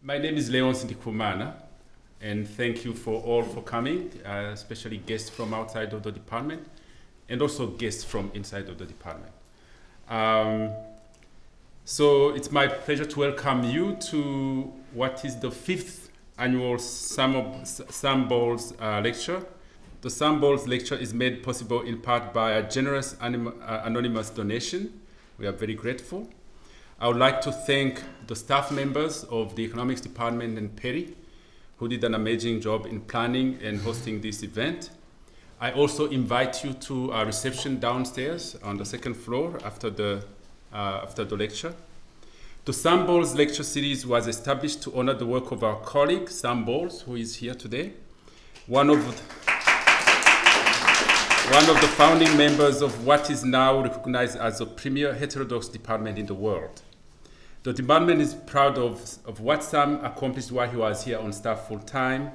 My name is Léonce Ndikumana, and thank you for all for coming, uh, especially guests from outside of the department, and also guests from inside of the department. Um, so it's my pleasure to welcome you to what is the fifth annual Sam, Bowles uh, lecture. The Sam Bowles lecture is made possible in part by a generous uh, anonymous donation. We are very grateful. I would like to thank the staff members of the economics department and Perry who did an amazing job in planning and hosting this event. I also invite you to a reception downstairs on the second floor after the, uh, after the lecture. The Sam Bowles lecture series was established to honor the work of our colleague, Sam Bowles, who is here today. One of, the, one of the founding members of what is now recognized as the premier heterodox department in the world. The department is proud of, of what Sam accomplished while he was here on staff full time,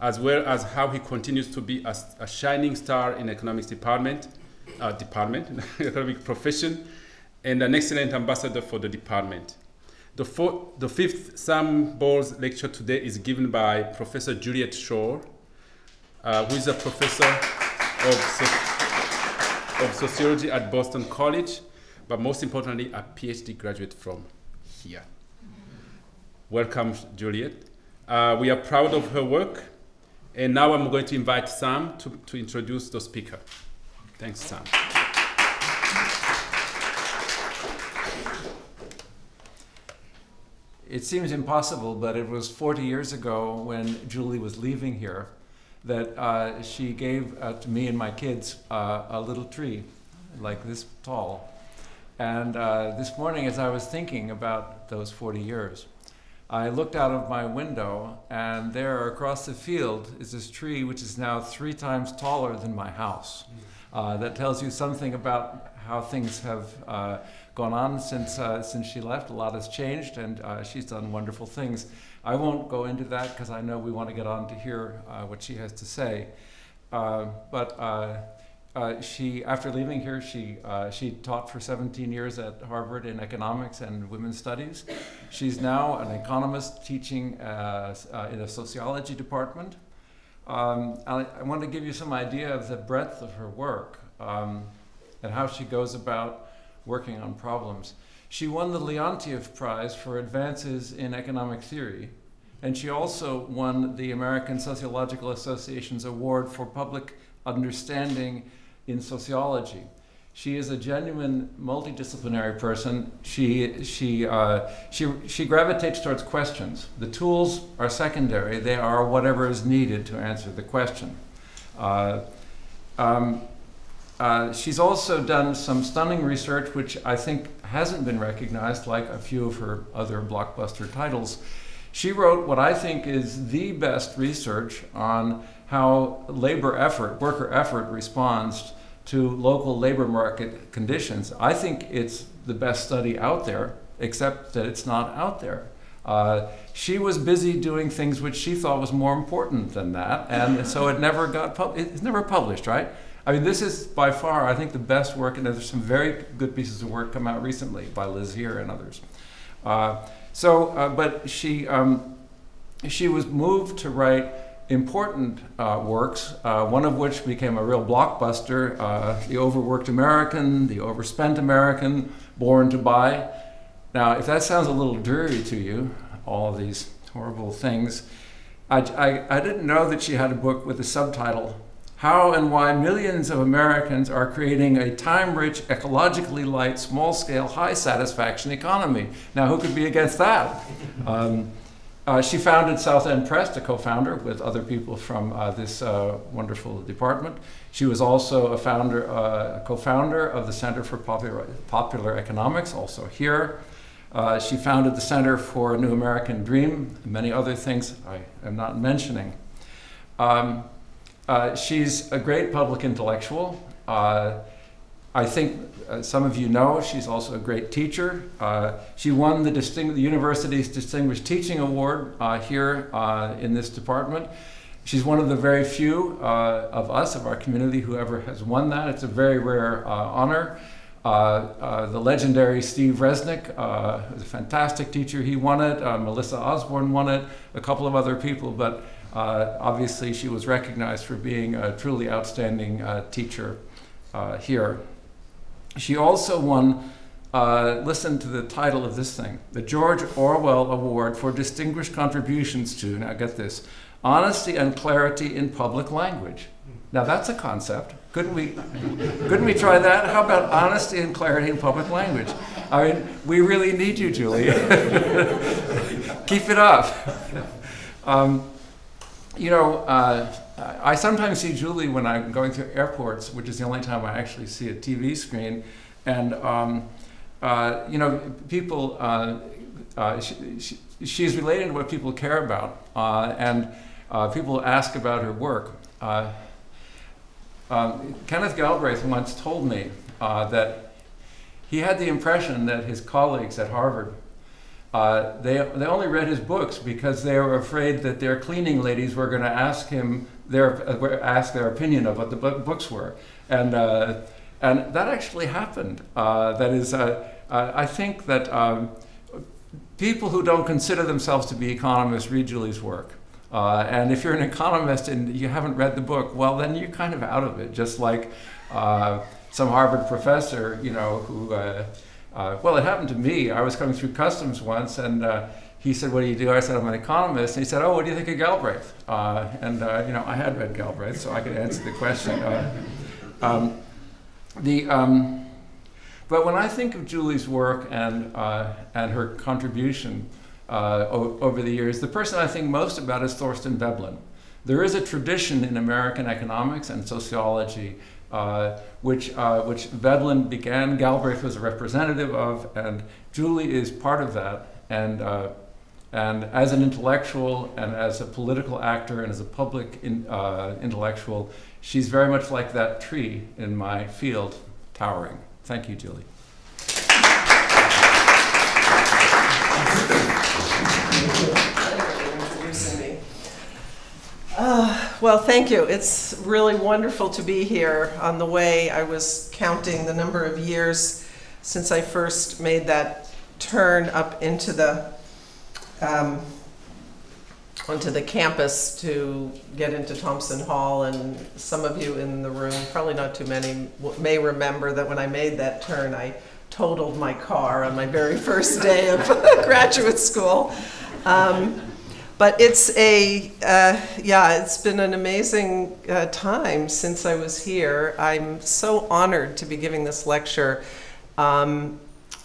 as well as how he continues to be a, a shining star in economics department, uh, department, economic profession, and an excellent ambassador for the department. The, four, the fifth Sam Bowles lecture today is given by Professor Juliet Schor, uh, who is a professor of, of sociology at Boston College, but most importantly, a PhD graduate from here. Welcome, Juliet. Uh, we are proud of her work. And now I'm going to invite Sam to, to introduce the speaker. Thanks, Sam. It seems impossible, but it was 40 years ago when Julie was leaving here that uh, she gave uh, to me and my kids uh, a little tree like this tall and uh, this morning, as I was thinking about those 40 years, I looked out of my window, and there across the field is this tree which is now three times taller than my house. Uh, that tells you something about how things have uh, gone on since, uh, since she left. A lot has changed, and uh, she's done wonderful things. I won't go into that because I know we want to get on to hear uh, what she has to say. but uh, she, after leaving here, she, uh, she taught for 17 years at Harvard in economics and women's studies. She's now an economist teaching uh, uh in a sociology department. Um, I, I, want to give you some idea of the breadth of her work um, and how she goes about working on problems. She won the Leontief Prize for advances in economic theory, and she also won the American Sociological Association's Award for Public Understanding in sociology. She is a genuine multidisciplinary person. She, she, uh, she, she gravitates towards questions. The tools are secondary. They are whatever is needed to answer the question. Uh, um, uh, she's also done some stunning research, which I think hasn't been recognized like a few of her other blockbuster titles. She wrote what I think is the best research on how labor effort, worker effort responds to local labor market conditions. I think it's the best study out there, except that it's not out there. Uh, she was busy doing things which she thought was more important than that, and so it never got it's never published, right? I mean, this is by far, I think, the best work, and there's some very good pieces of work come out recently by Liz Heer and others. Uh, so, uh, but she um, she was moved to write important uh, works, uh, one of which became a real blockbuster, uh, The Overworked American, The Overspent American, Born to Buy. Now, if that sounds a little dreary to you, all of these horrible things, I, I, I didn't know that she had a book with a subtitle, How and Why Millions of Americans Are Creating a Time-Rich, Ecologically Light, Small-Scale, High-Satisfaction Economy. Now, who could be against that? Um, uh, she founded South End Press, a co-founder with other people from uh, this uh, wonderful department. She was also a founder, uh, co-founder of the Center for Popular, Popular Economics, also here. Uh, she founded the Center for New American Dream, many other things I am not mentioning. Um, uh, she's a great public intellectual. I think uh, some of you know she's also a great teacher. Uh, she won the, the, university's Distinguished Teaching Award uh, here uh, in this department. She's one of the very few uh, of us, of our community, who ever has won that. It's a very rare honor. The legendary Steve Resnick a fantastic teacher. He won it. Melissa Osborne won it. A couple of other people, but uh, obviously she was recognized for being a truly outstanding uh, teacher uh, here. She also won. Uh, listen to the title of this thing the George Orwell Award for Distinguished Contributions to, now get this, honesty and clarity in public language. Now that's a concept. Couldn't we, couldn't we try that? How about honesty and clarity in public language? I mean, we really need you, Julie. Keep it up. Um, you know, uh, I sometimes see Julie when I'm going through airports, which is the only time I actually see a TV screen, and um, uh, you know, people. Uh, uh, she, she, she's related to what people care about, uh, and uh, people ask about her work. Uh, um, Kenneth Galbraith once told me that he had the impression that his colleagues at Harvard uh, they, they only read his books because they were afraid that their cleaning ladies were going to ask him their uh, ask their opinion of what the books were, and uh, and that actually happened. Uh, that is, uh, I think that um, people who don't consider themselves to be economists read Julie's work. and if you're an economist and you haven't read the book, well, then you're kind of out of it. Just like some Harvard professor, you know, who uh, well, it happened to me. I was coming through customs once, and uh, he said, "What do you do?" I said, "I'm an economist." And he said, "Oh, what do you think of Galbraith?" Uh, and uh, you know, I had read Galbraith, so I could answer the question. Uh, um, the um, but when I think of Julie's work and uh, and her contribution over the years, the person I think most about is Thorstein Veblen. There is a tradition in American economics and sociology uh, which, uh, which Veblen began, Galbraith was a representative of, and Julie is part of that. And, uh, and as an intellectual and as a political actor and as a public in, uh, intellectual, she's very much like that tree in my field, towering. Thank you, Julie. Thank you for introducing Uh, well, thank you. It's really wonderful to be here. On the way, I was counting the number of years since I first made that turn up into the um, onto the campus to get into Thompson Hall. And some of you in the room, probably not too many, may remember that when I made that turn, I totaled my car on my very first day of graduate school. Um, but it's a, uh, yeah, it's been an amazing uh, time since I was here. I'm so honored to be giving this lecture. Um,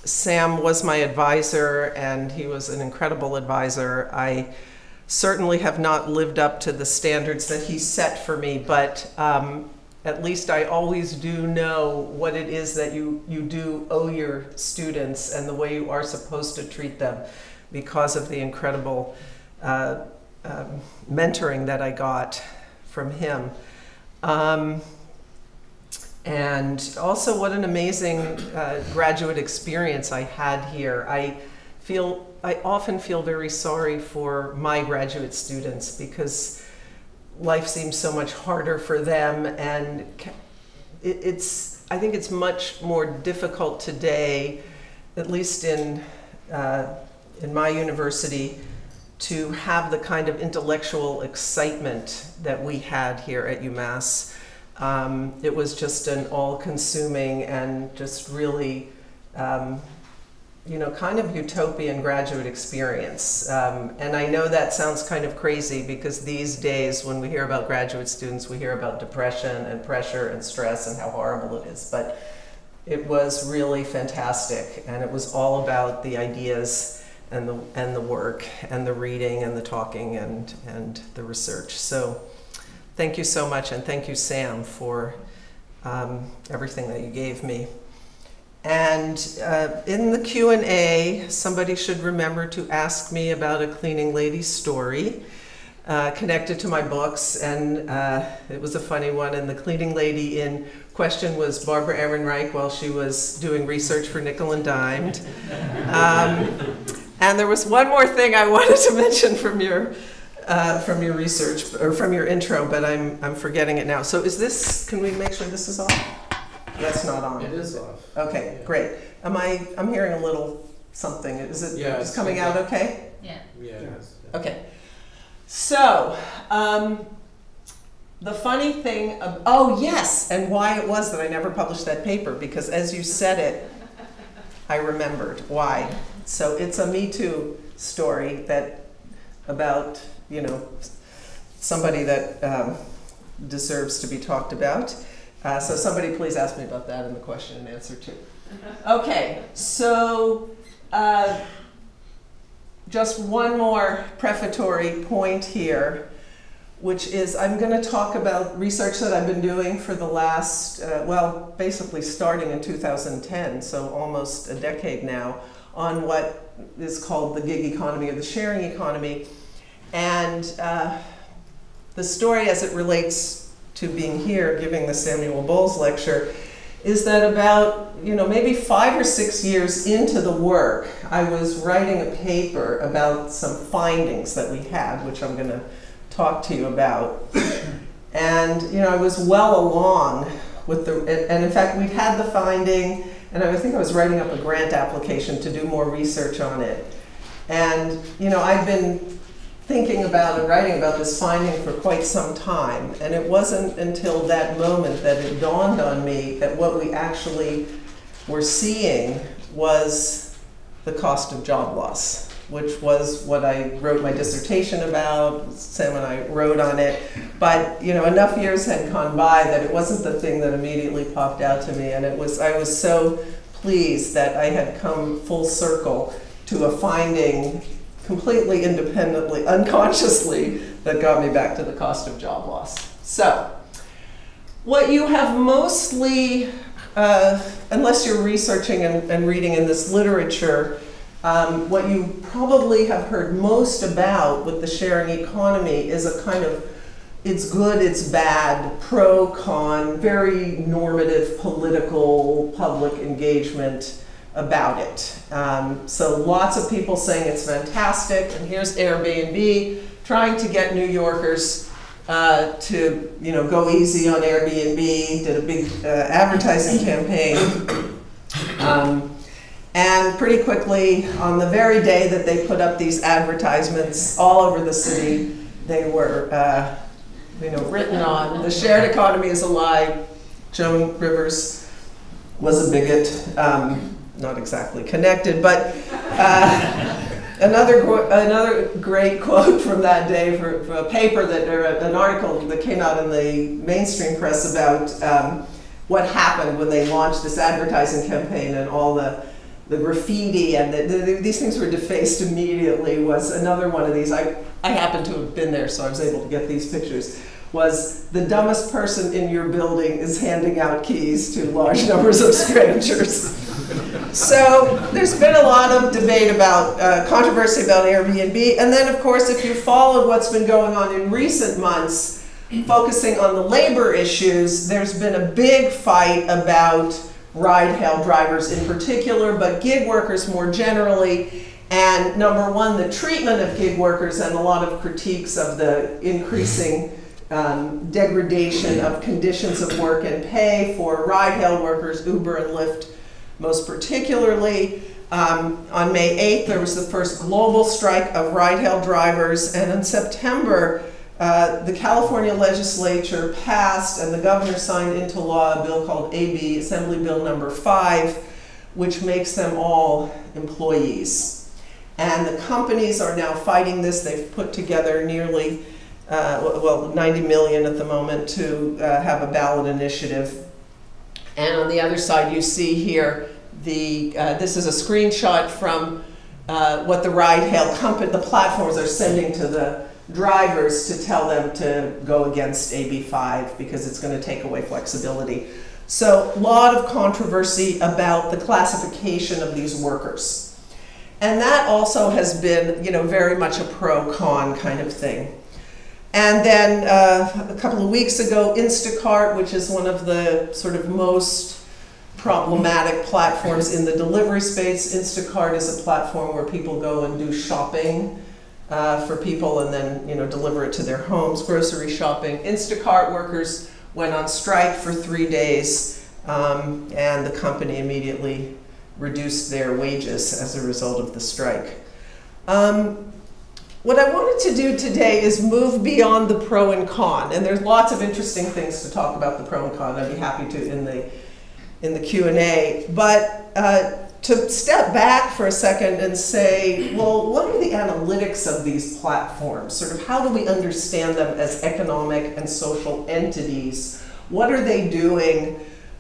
Sam was my advisor, and he was an incredible advisor. I certainly have not lived up to the standards that he set for me, but um, at least I always do know what it is that you, you do owe your students and the way you are supposed to treat them because of the incredible uh, um, mentoring that I got from him. Um, and also what an amazing uh, graduate experience I had here. I feel, I often feel very sorry for my graduate students because life seems so much harder for them and it, it's, I think it's much more difficult today, at least in, uh, in my university, to have the kind of intellectual excitement that we had here at UMass. Um, it was just an all-consuming and just really, um, you know, kind of utopian graduate experience. Um, and I know that sounds kind of crazy because these days when we hear about graduate students, we hear about depression and pressure and stress and how horrible it is. But it was really fantastic and it was all about the ideas and the, and the work and the reading and the talking and, and the research. So thank you so much and thank you, Sam, for um, everything that you gave me. And uh, in the Q&A, somebody should remember to ask me about a cleaning lady story uh, connected to my books. And uh, it was a funny one. And the cleaning lady in question was Barbara Ehrenreich while she was doing research for Nickel and Dimed. Um, and there was one more thing I wanted to mention from your uh, from your research or from your intro, but I'm I'm forgetting it now. So is this? Can we make sure this is off? That's not on. It is off. Okay, Yeah. great. Am I, I'm hearing a little something. Is it Yeah, is it's coming out okay? Yeah. Yeah, yeah. Okay. So, um, the funny thing, of, oh yes, and why it was that I never published that paper, because as you said it, I remembered why. So it's a Me Too story that about, you know, somebody that um, deserves to be talked about. Uh, so somebody please ask me about that in the question and answer too. Okay, so uh, just one more prefatory point here, which is I'm going to talk about research that I've been doing for the last, uh, well, basically starting in 2010, so almost a decade now, on what is called the gig economy or the sharing economy. And uh, the story as it relates to being here giving the Samuel Bowles lecture is that about, you know, maybe five or six years into the work, I was writing a paper about some findings that we had, which I'm going to talk to you about. And, you know, I was well along with the, and, and in fact, we'd had the finding, and I think I was writing up a grant application to do more research on it. And, you know, I've been thinking about and writing about this finding for quite some time. And it wasn't until that moment that it dawned on me that what we actually were seeing was the cost of job loss, which was what I wrote my dissertation about. Sam and I wrote on it. But you know, enough years had gone by that it wasn't the thing that immediately popped out to me. And it was I was so pleased that I had come full circle to a finding completely independently, unconsciously, that got me back to the cost of job loss. So, what you have mostly, uh, unless you're researching and, and reading in this literature, um, what you probably have heard most about with the sharing economy is a kind of it's good, it's bad, pro, con, very normative political public engagement about it. Um, so lots of people saying it's fantastic, and here's Airbnb trying to get New Yorkers uh, to you know go easy on Airbnb. Did a big uh, advertising campaign, um, and pretty quickly on the very day that they put up these advertisements all over the city, they were uh, you know written on. The shared economy is a lie. Joan Rivers was a bigot. Um, not exactly connected, but uh, another another great quote from that day for, a paper that or an article that came out in the mainstream press about um, what happened when they launched this advertising campaign and all the the graffiti and the, the, these things were defaced immediately was another one of these. I, I happened to have been there, so I was able to get these pictures. Was the dumbest person in your building is handing out keys to large numbers of strangers. So there's been a lot of debate about uh, controversy about Airbnb, and then of course, if you followed what's been going on in recent months, focusing on the labor issues, there's been a big fight about ride-hail drivers in particular, but gig workers more generally. And number one, the treatment of gig workers and a lot of critiques of the increasing um, degradation of conditions of work and pay for ride-hail workers, Uber and Lyft most particularly. Um, on May 8th, there was the first global strike of ride-hail drivers, and in September, uh, the California legislature passed and the governor signed into law a bill called AB Assembly Bill Number 5, which makes them all employees. And the companies are now fighting this. They've put together nearly, uh, well, 90 million at the moment to uh, have a ballot initiative. And on the other side, you see here the, uh, this is a screenshot from uh, what the ride-hail company, the platforms are sending to the drivers to tell them to go against AB5 because it's going to take away flexibility. So a lot of controversy about the classification of these workers. And that also has been, you know, very much a pro-con kind of thing. And then uh, a couple of weeks ago, Instacart, which is one of the sort of most problematic platforms in the delivery space. Instacart is a platform where people go and do shopping uh, for people and then you know deliver it to their homes, grocery shopping. Instacart workers went on strike for three days um, and the company immediately reduced their wages as a result of the strike. Um, what I wanted to do today is move beyond the pro and con, and there's lots of interesting things to talk about the pro and con. I'd be happy to in the in the Q and A, but uh, to step back for a second and say, well, what are the analytics of these platforms? Sort of how do we understand them as economic and social entities? What are they doing?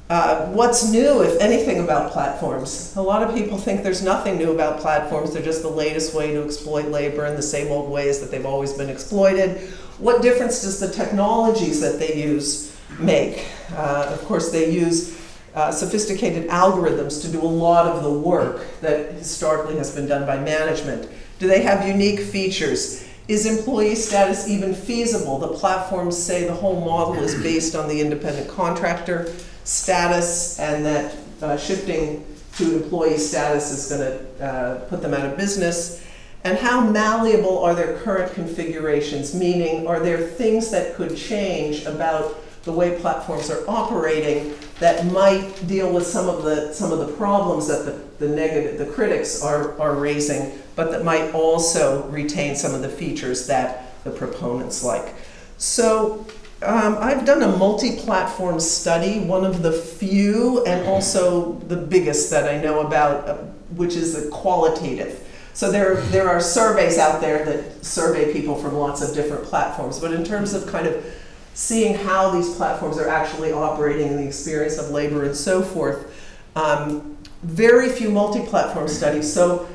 Uh, what's new, if anything, about platforms? A lot of people think there's nothing new about platforms. They're just the latest way to exploit labor in the same old ways that they've always been exploited. What difference does the technologies that they use make? Uh, of course, they use uh, sophisticated algorithms to do a lot of the work that historically has been done by management. Do they have unique features? Is employee status even feasible? The platforms say the whole model is based on the independent contractor status and that uh, shifting to employee status is going to uh, put them out of business. And how malleable are their current configurations? Meaning, are there things that could change about the way platforms are operating that might deal with some of the some of the problems that the, the negative the critics are, are raising, but that might also retain some of the features that the proponents like. So um, I've done a multi-platform study, one of the few and also the biggest that I know about, uh, which is the qualitative. So there, there are surveys out there that survey people from lots of different platforms, but in terms of kind of seeing how these platforms are actually operating in the experience of labor and so forth, um, very few multi-platform studies. So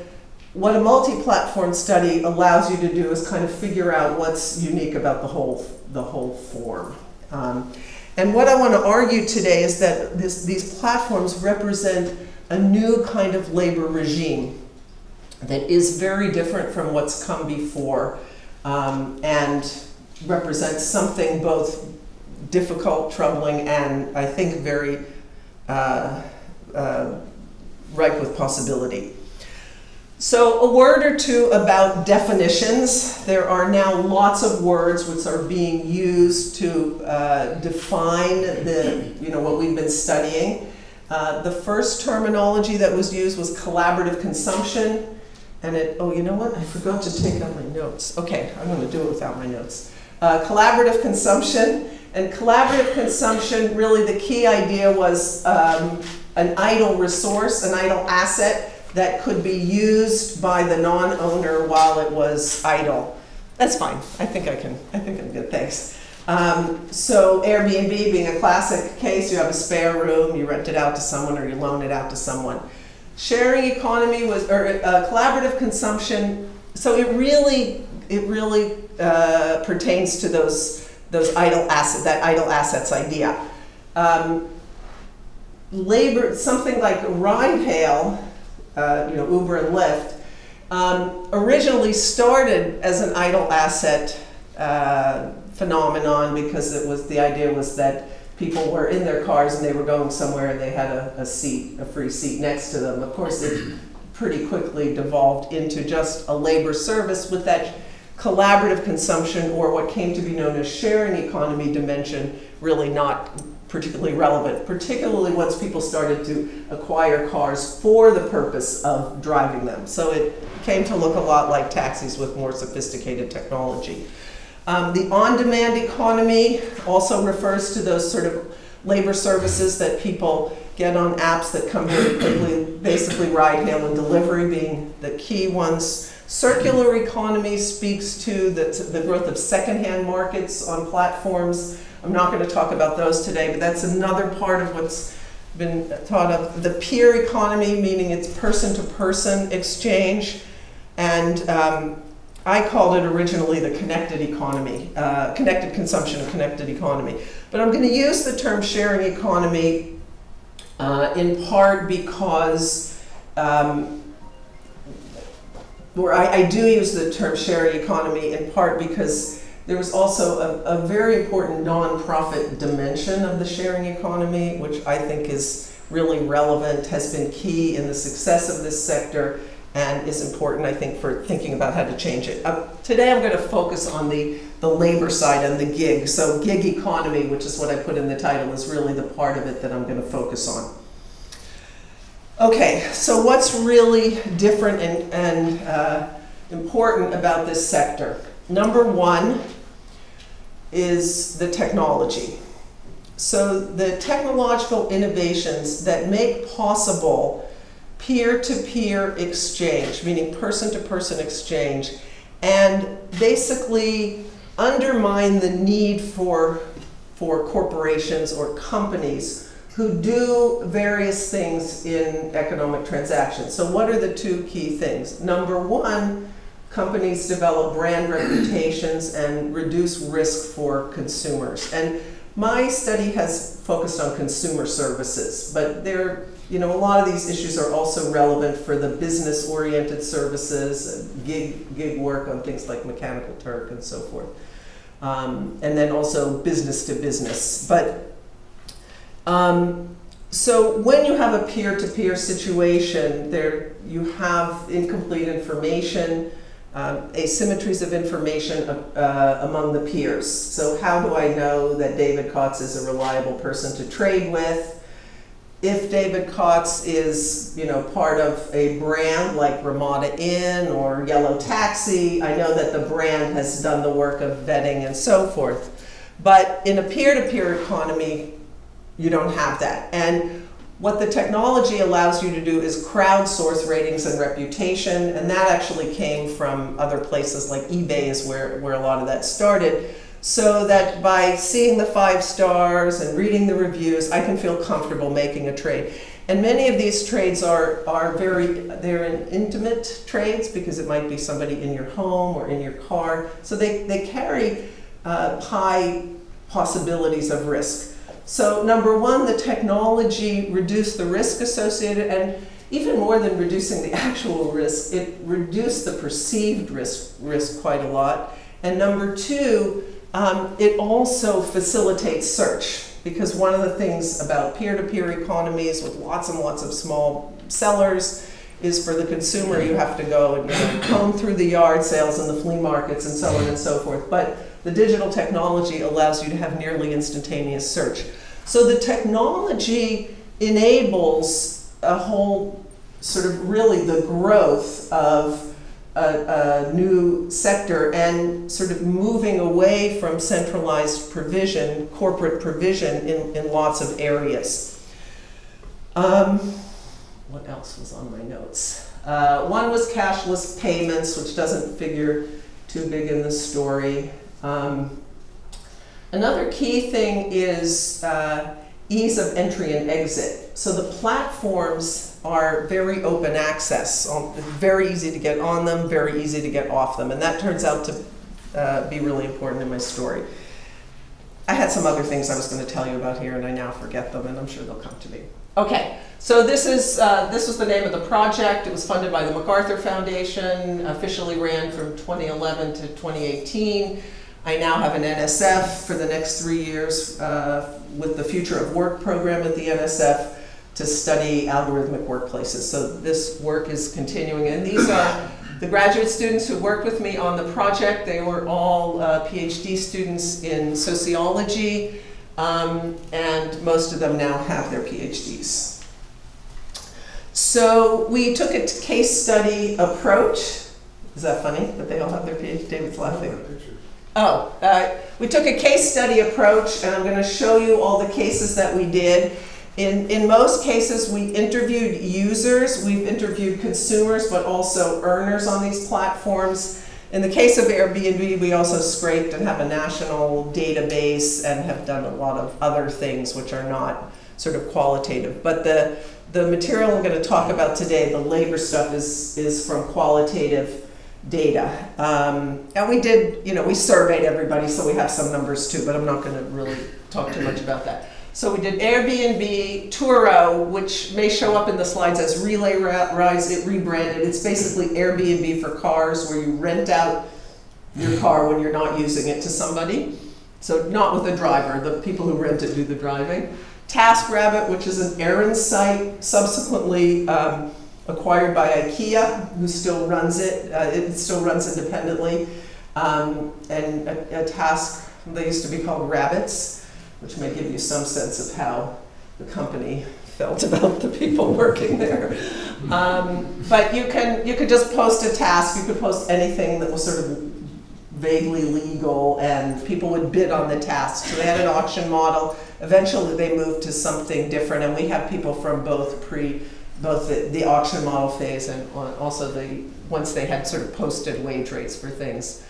what a multi-platform study allows you to do is kind of figure out what's unique about the whole the whole form. Um, and what I want to argue today is that this, these platforms represent a new kind of labor regime that is very different from what's come before um, and represents something both difficult, troubling, and I think very uh, uh, ripe with possibility. So a word or two about definitions. There are now lots of words which are being used to uh, define the, you know, what we've been studying. Uh, the first terminology that was used was collaborative consumption. And it, oh, you know what? I forgot to take out my notes. Okay, I'm going to do it without my notes. Uh, collaborative consumption. And collaborative consumption, really the key idea was um, an idle resource, an idle asset that could be used by the non-owner while it was idle. That's fine. I think I can. I think I'm good. Thanks. Um, so Airbnb being a classic case, you have a spare room, you rent it out to someone or you loan it out to someone. Sharing economy was, or uh, collaborative consumption. So it really, it really uh, pertains to those those idle assets, that idle assets idea. Um, labor, something like ride hail uh, you know, Uber and Lyft, um, originally started as an idle asset uh, phenomenon because it was the idea was that people were in their cars and they were going somewhere and they had a, a seat, a free seat next to them. Of course, it pretty quickly devolved into just a labor service with that collaborative consumption or what came to be known as sharing economy dimension really not particularly relevant, particularly once people started to acquire cars for the purpose of driving them. So it came to look a lot like taxis with more sophisticated technology. Um, the on-demand economy also refers to those sort of labor services that people get on apps that come very quickly, basically ride, hail, and delivery being the key ones. Circular economy speaks to the, the growth of secondhand markets on platforms I'm not going to talk about those today, but that's another part of what's been thought of. The peer economy, meaning it's person-to-person -person exchange, and um, I called it originally the connected economy, uh, connected consumption connected economy. But I'm going to use the term sharing economy uh, in part because, um, or I, I do use the term sharing economy in part because there was also a, a very important nonprofit dimension of the sharing economy, which I think is really relevant, has been key in the success of this sector, and is important, I think, for thinking about how to change it. Uh, today I'm going to focus on the, the labor side and the gig. So, gig economy, which is what I put in the title, is really the part of it that I'm going to focus on. Okay, so what's really different and, and uh, important about this sector? Number one is the technology. So, the technological innovations that make possible peer-to-peer exchange, meaning person-to-person exchange, and basically undermine the need for, for corporations or companies who do various things in economic transactions. So what are the two key things? Number one, companies develop brand reputations and reduce risk for consumers. And my study has focused on consumer services, but there you know, a lot of these issues are also relevant for the business-oriented services, gig, gig work on things like Mechanical Turk and so forth. Um, and then also business to business. But um, so when you have a peer-to-peer situation, there you have incomplete information, um, asymmetries of information uh, among the peers. So how do I know that David Kotz is a reliable person to trade with? if David Kotz is, you know, part of a brand like Ramada Inn or Yellow Taxi, I know that the brand has done the work of vetting and so forth. But in a peer-to-peer -peer economy, you don't have that. And what the technology allows you to do is crowdsource ratings and reputation, and that actually came from other places like eBay is where, where a lot of that started so that by seeing the five stars and reading the reviews, I can feel comfortable making a trade. And many of these trades are, are very, they're in intimate trades because it might be somebody in your home or in your car. So they, they carry uh, high possibilities of risk. So number one, the technology reduced the risk associated and even more than reducing the actual risk, it reduced the perceived risk, risk quite a lot. And number two, um, it also facilitates search because one of the things about peer-to-peer -peer economies with lots and lots of small sellers is for the consumer you have to go and you know, comb through the yard sales and the flea markets and so on and so forth. But the digital technology allows you to have nearly instantaneous search. So the technology enables a whole sort of really the growth of a, a, new sector and sort of moving away from centralized provision, corporate provision in, in lots of areas. Um, what else was on my notes? Uh, one was cashless payments, which doesn't figure too big in the story. Um, another key thing is uh, ease of entry and exit. So the platforms are very open access, very easy to get on them, very easy to get off them, and that turns out to uh, be really important in my story. I had some other things I was going to tell you about here, and I now forget them, and I'm sure they'll come to me. Okay, so this is uh, this was the name of the project. It was funded by the MacArthur Foundation, officially ran from 2011 to 2018. I now have an NSF for the next three years uh, with the Future of Work program at the NSF to study algorithmic workplaces. So this work is continuing, and these are the graduate students who worked with me on the project. They were all uh, PhD students in sociology, um, and most of them now have their PhDs. So we took a case study approach. Is that funny that they all have their PhD? David's laughing. Oh, uh, we took a case study approach, and I'm going to show you all the cases that we did. In, in most cases, we interviewed users, we've interviewed consumers, but also earners on these platforms. In the case of Airbnb, we also scraped and have a national database and have done a lot of other things which are not sort of qualitative. But the, the material I'm going to talk about today, the labor stuff, is, is from qualitative data. Um, and we did, you know, we surveyed everybody, so we have some numbers too, but I'm not going to really talk too much about that. So we did Airbnb, Turo, which may show up in the slides as RelayRides, it rebranded. It's basically Airbnb for cars where you rent out your car when you're not using it to somebody. So not with a driver, the people who rent it do the driving. TaskRabbit, which is an errand site, subsequently um, acquired by IKEA, who still runs it. Uh, it still runs independently. Um, and a, a task, they used to be called Rabbits, which may give you some sense of how the company felt about the people working there. Um, but you can you could just post a task. You could post anything that was sort of vaguely legal, and people would bid on the task. So they had an auction model. Eventually, they moved to something different, and we have people from both pre both the, the auction model phase and also the once they had sort of posted wage rates for things.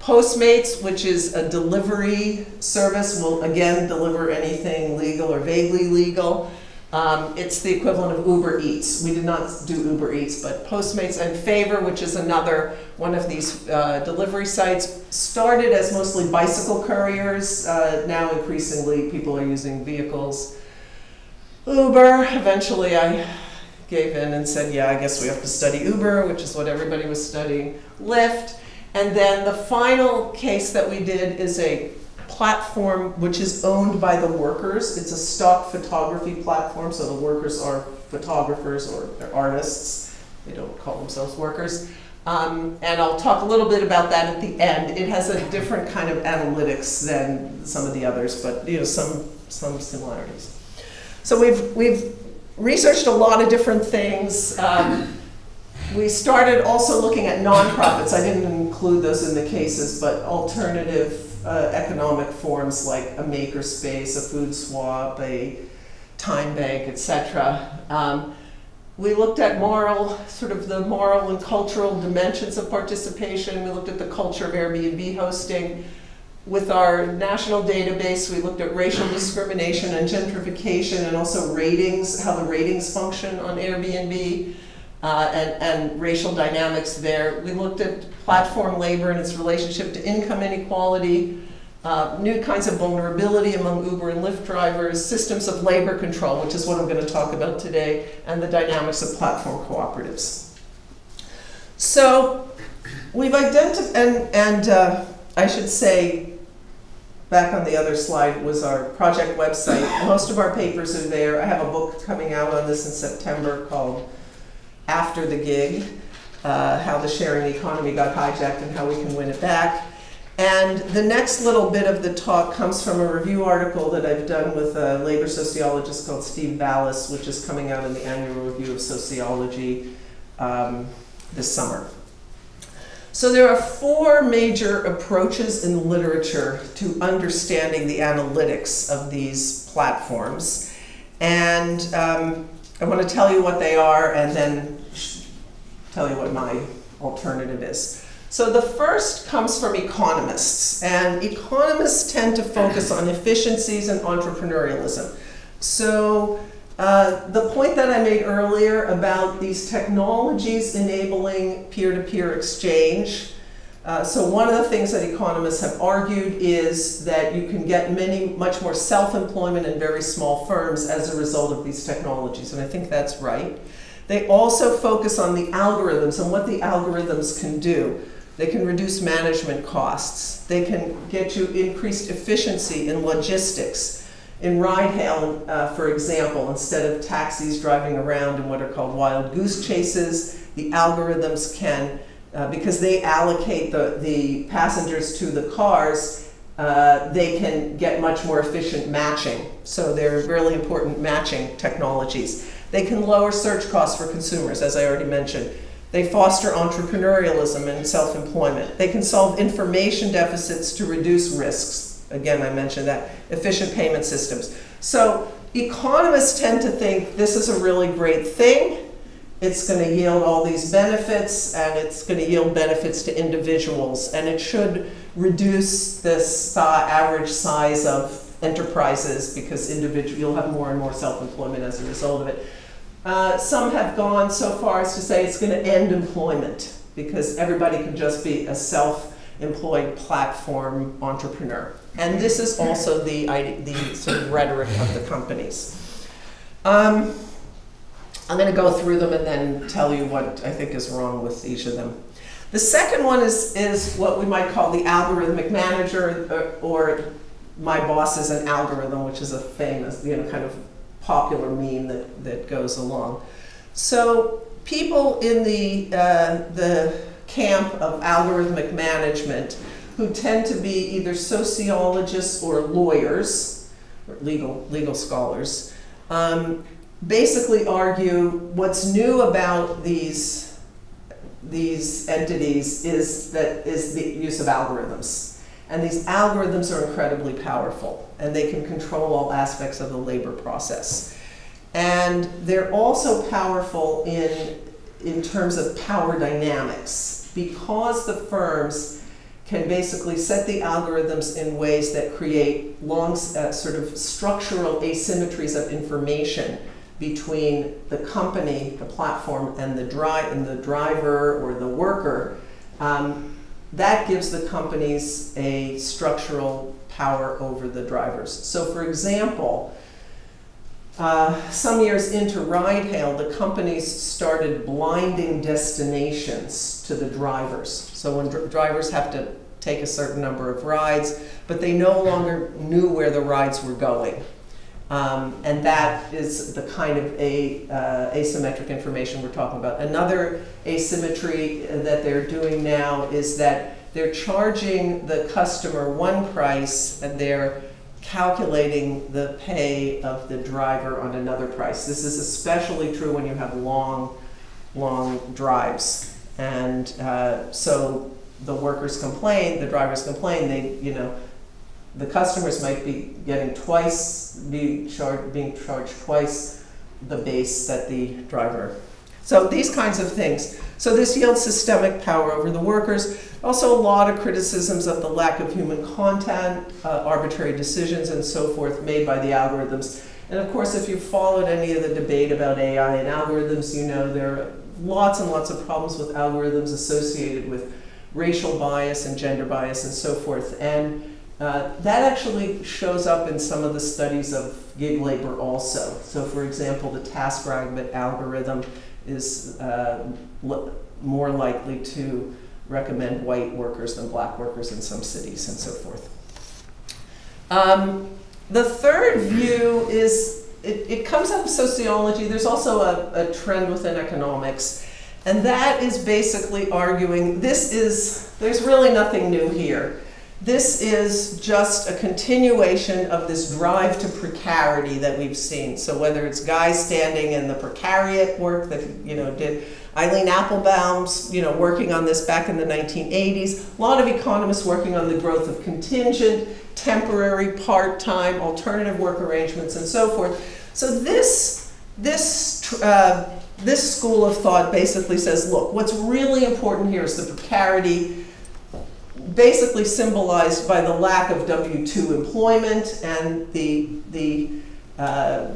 Postmates, which is a delivery service, will again deliver anything legal or vaguely legal. Um, it's the equivalent of Uber Eats. We did not do Uber Eats, but Postmates and Favor, which is another one of these uh, delivery sites, started as mostly bicycle couriers. Uh, now increasingly people are using vehicles. Uber, eventually I gave in and said, yeah, I guess we have to study Uber, which is what everybody was studying. Lyft. And then the final case that we did is a platform which is owned by the workers. It's a stock photography platform, so the workers are photographers or they're artists. They don't call themselves workers. Um, and I'll talk a little bit about that at the end. It has a different kind of analytics than some of the others, but you know some some similarities. So we've we've researched a lot of different things. Um, we started also looking at nonprofits. I didn't include those in the cases, but alternative uh, economic forms like a makerspace, a food swap, a time bank, etc. Um, we looked at moral, sort of the moral and cultural dimensions of participation. We looked at the culture of Airbnb hosting. With our national database, we looked at racial discrimination and gentrification and also ratings, how the ratings function on Airbnb uh, and, and racial dynamics there. We looked at platform labor and its relationship to income inequality, uh, new kinds of vulnerability among Uber and Lyft drivers, systems of labor control, which is what I'm going to talk about today, and the dynamics of platform cooperatives. So we've identified, and, and uh, I should say, back on the other slide was our project website. Most of our papers are there. I have a book coming out on this in September called After the Gig, uh, How the Sharing Economy Got Hijacked and How We Can Win It Back. And the next little bit of the talk comes from a review article that I've done with a labor sociologist called Steve Vallas, which is coming out in the annual review of sociology um, this summer. So there are four major approaches in literature to understanding the analytics of these platforms. And um, I want to tell you what they are and then tell you what my alternative is. So the first comes from economists, and economists tend to focus on efficiencies and entrepreneurialism. So uh, the point that I made earlier about these technologies enabling peer-to-peer -peer exchange, uh, so one of the things that economists have argued is that you can get many, much more self-employment in very small firms as a result of these technologies, and I think that's right. They also focus on the algorithms and what the algorithms can do. They can reduce management costs. They can get you increased efficiency in logistics. In ride hail, uh, for example, instead of taxis driving around in what are called wild goose chases, the algorithms can, uh, because they allocate the, the passengers to the cars, uh, they can get much more efficient matching. So they're really important matching technologies. They can lower search costs for consumers, as I already mentioned. They foster entrepreneurialism and self-employment. They can solve information deficits to reduce risks. Again, I mentioned that. Efficient payment systems. So economists tend to think this is a really great thing. It's going to yield all these benefits, and it's going to yield benefits to individuals. And it should reduce this uh, average size of enterprises because individual, you'll have more and more self-employment as a result of it. Uh, some have gone so far as to say it's going to end employment because everybody can just be a self-employed platform entrepreneur. And this is also the, the sort of rhetoric of the companies. Um, I'm going to go through them and then tell you what I think is wrong with each of them. The second one is, is what we might call the algorithmic manager, or, or my boss is an algorithm, which is a famous, you know, kind of popular meme that, that goes along. So people in the, uh, the camp of algorithmic management who tend to be either sociologists or lawyers, or legal, legal scholars, um, basically argue what's new about these, these entities is that is the use of algorithms. And these algorithms are incredibly powerful and they can control all aspects of the labor process. And they're also powerful in, in terms of power dynamics because the firms can basically set the algorithms in ways that create long, uh, sort of structural asymmetries of information between the company, the platform, and the, dri and the driver or the worker. Um, that gives the companies a structural power over the drivers. So for example, uh, some years into ride hail, the companies started blinding destinations to the drivers. So when dr drivers have to take a certain number of rides, but they no longer knew where the rides were going. Um, and that is the kind of a, uh, asymmetric information we're talking about. Another asymmetry that they're doing now is that they're charging the customer one price and they're calculating the pay of the driver on another price. This is especially true when you have long, long drives. And uh, so the workers complain, the drivers complain, they, you know, the customers might be getting twice, be charged, being charged twice the base that the driver. So these kinds of things. So this yields systemic power over the workers. Also a lot of criticisms of the lack of human content, uh, arbitrary decisions and so forth made by the algorithms. And of course, if you've followed any of the debate about AI and algorithms, you know there are lots and lots of problems with algorithms associated with racial bias and gender bias and so forth. And uh, that actually shows up in some of the studies of gig labor also. So for example, the TaskRabbit algorithm is uh, more likely to recommend white workers than black workers in some cities and so forth. Um, the third view is, it, it, comes out of sociology, there's also a, a trend within economics, and that is basically arguing this is, there's really nothing new here. This is just a continuation of this drive to precarity that we've seen. So whether it's guys standing in the precariat work that you know did Eileen Appelbaum's, you know working on this back in the 1980s, a lot of economists working on the growth of contingent, temporary, part-time, alternative work arrangements, and so forth. So this this uh, this school of thought basically says, look, what's really important here is the precarity basically symbolized by the lack of W-2 employment and the, the uh,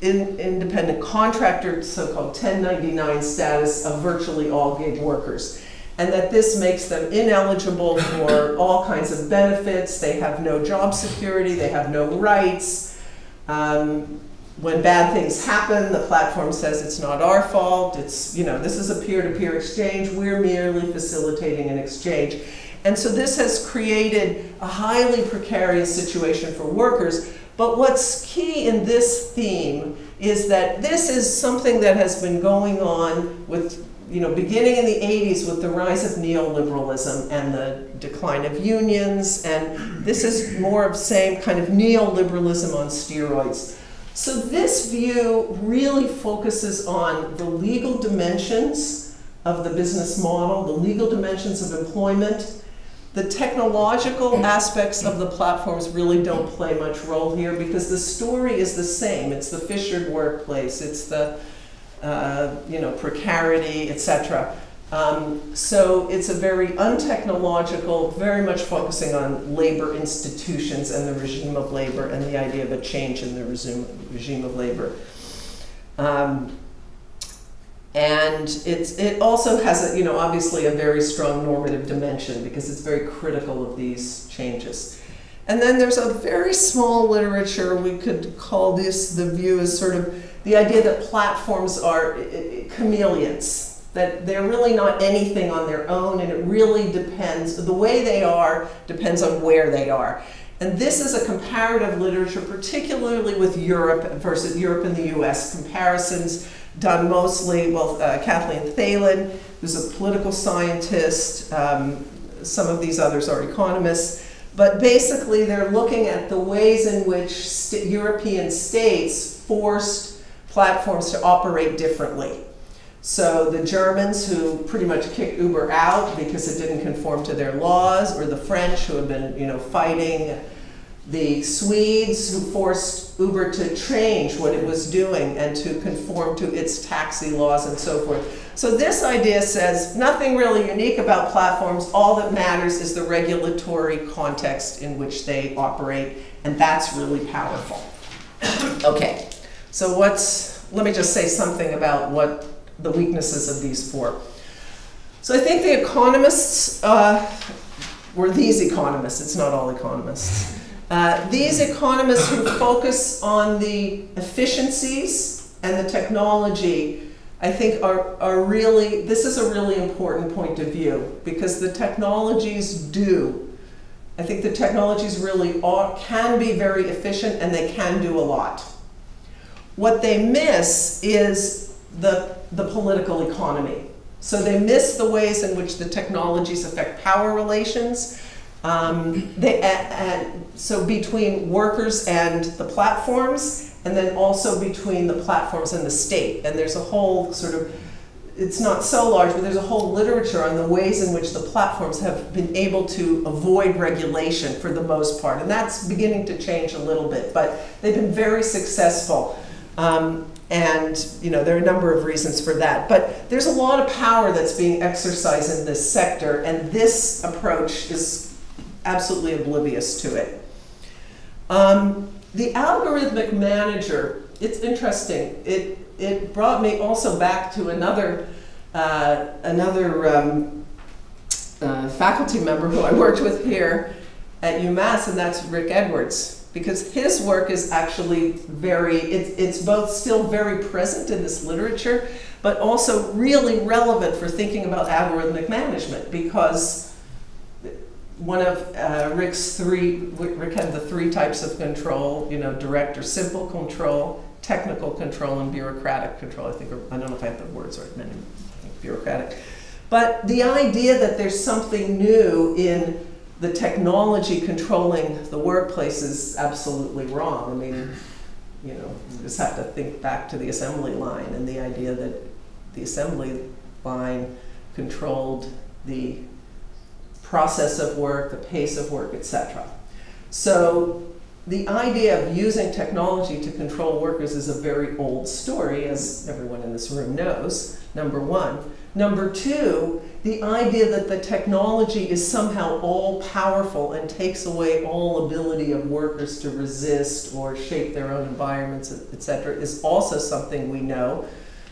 in, independent contractor, so-called 1099 status of virtually all gig workers. And that this makes them ineligible for all kinds of benefits. They have no job security, they have no rights. Um, when bad things happen, the platform says it's not our fault. It's, you know, this is a peer-to-peer -peer exchange. We're merely facilitating an exchange. And so this has created a highly precarious situation for workers. But what's key in this theme is that this is something that has been going on with, you know, beginning in the 80s with the rise of neoliberalism and the decline of unions. And this is more of same kind of neoliberalism on steroids. So this view really focuses on the legal dimensions of the business model, the legal dimensions of employment, the technological aspects of the platforms really don't play much role here because the story is the same. It's the fissured workplace, it's the uh, you know precarity, etc. Um, so it's a very untechnological, very much focusing on labor institutions and the regime of labor and the idea of a change in the regime, regime of labor. Um, and it's, it also has, a, you know, obviously a very strong normative dimension because it's very critical of these changes. And then there's a very small literature, we could call this the view as sort of the idea that platforms are chameleons, that they're really not anything on their own and it really depends, the way they are depends on where they are. And this is a comparative literature, particularly with Europe versus Europe and the US. Comparisons done mostly, well, uh, Kathleen Thelen, who's a political scientist, um, some of these others are economists. But basically, they're looking at the ways in which st European states forced platforms to operate differently. So the Germans who pretty much kicked Uber out because it didn't conform to their laws, or the French who have been, you know, fighting, the Swedes who forced Uber to change what it was doing and to conform to its taxi laws and so forth. So this idea says nothing really unique about platforms. All that matters is the regulatory context in which they operate, and that's really powerful. okay, so what's, let me just say something about what the weaknesses of these four. So I think the economists, uh, were these economists, it's not all economists. Uh, these economists who focus on the efficiencies and the technology I think are, are really, this is a really important point of view because the technologies do. I think the technologies really are, can be very efficient and they can do a lot. What they miss is the, the political economy. So they miss the ways in which the technologies affect power relations. Um, they, and so between workers and the platforms, and then also between the platforms and the state. And there's a whole sort of, it's not so large, but there's a whole literature on the ways in which the platforms have been able to avoid regulation for the most part. And that's beginning to change a little bit, but they've been very successful. Um, and you know there are a number of reasons for that. But there's a lot of power that's being exercised in this sector, and this approach is absolutely oblivious to it. Um, the algorithmic manager, it's interesting. It, it brought me also back to another, uh, another um, uh, faculty member who I worked with here at UMass, and that's Rick Edwards. Because his work is actually very, it, it's both still very present in this literature, but also really relevant for thinking about algorithmic management because one of uh, Rick's three, Rick had the three types of control, you know, direct or simple control, technical control, and bureaucratic control. I think, or, I don't know if I have the words right, many, bureaucratic. But the idea that there's something new in the technology controlling the workplace is absolutely wrong. I mean, you know, you just have to think back to the assembly line and the idea that the assembly line controlled the process of work, the pace of work, etc. So the idea of using technology to control workers is a very old story, as everyone in this room knows, number one. Number two, the idea that the technology is somehow all powerful and takes away all ability of workers to resist or shape their own environments, etc., is also something we know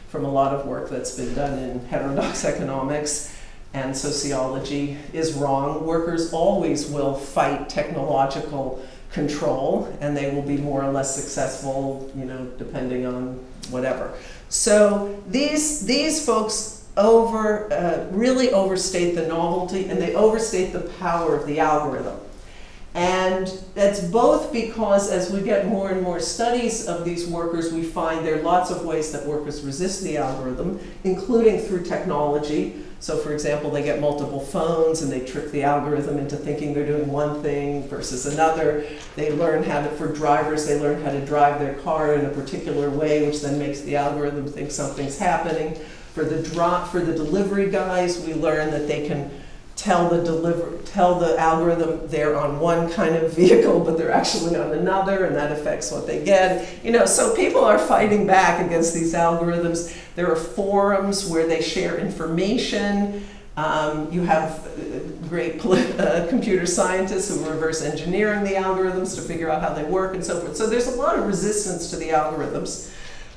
from a lot of work that's been done in heterodox economics and sociology is wrong. Workers always will fight technological control and they will be more or less successful, you know, depending on whatever. So these, these folks over, uh, really overstate the novelty and they overstate the power of the algorithm. And that's both because as we get more and more studies of these workers, we find there are lots of ways that workers resist the algorithm, including through technology. So for example, they get multiple phones and they trick the algorithm into thinking they're doing one thing versus another. They learn how to, for drivers, they learn how to drive their car in a particular way, which then makes the algorithm think something's happening. For the drop, for the delivery guys, we learn that they can tell the deliver tell the algorithm they're on one kind of vehicle but they're actually on another and that affects what they get. You know so people are fighting back against these algorithms. There are forums where they share information. Um, you have uh, great uh, computer scientists who are reverse engineering the algorithms to figure out how they work and so forth. So there's a lot of resistance to the algorithms.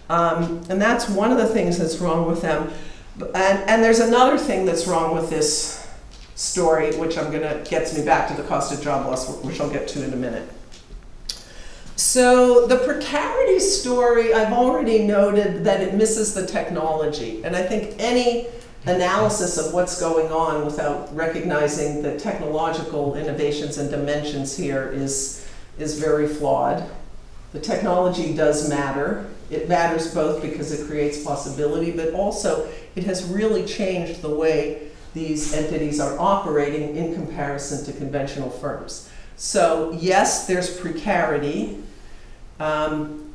Um, and that's one of the things that's wrong with them. And, and there's another thing that's wrong with this story, which I'm gonna, gets me back to the cost of job loss, which I'll get to in a minute. So the precarity story, I've already noted that it misses the technology. And I think any analysis of what's going on without recognizing the technological innovations and dimensions here is, is very flawed. The technology does matter. It matters both because it creates possibility, but also it has really changed the way these entities are operating in comparison to conventional firms. So yes, there's precarity, um,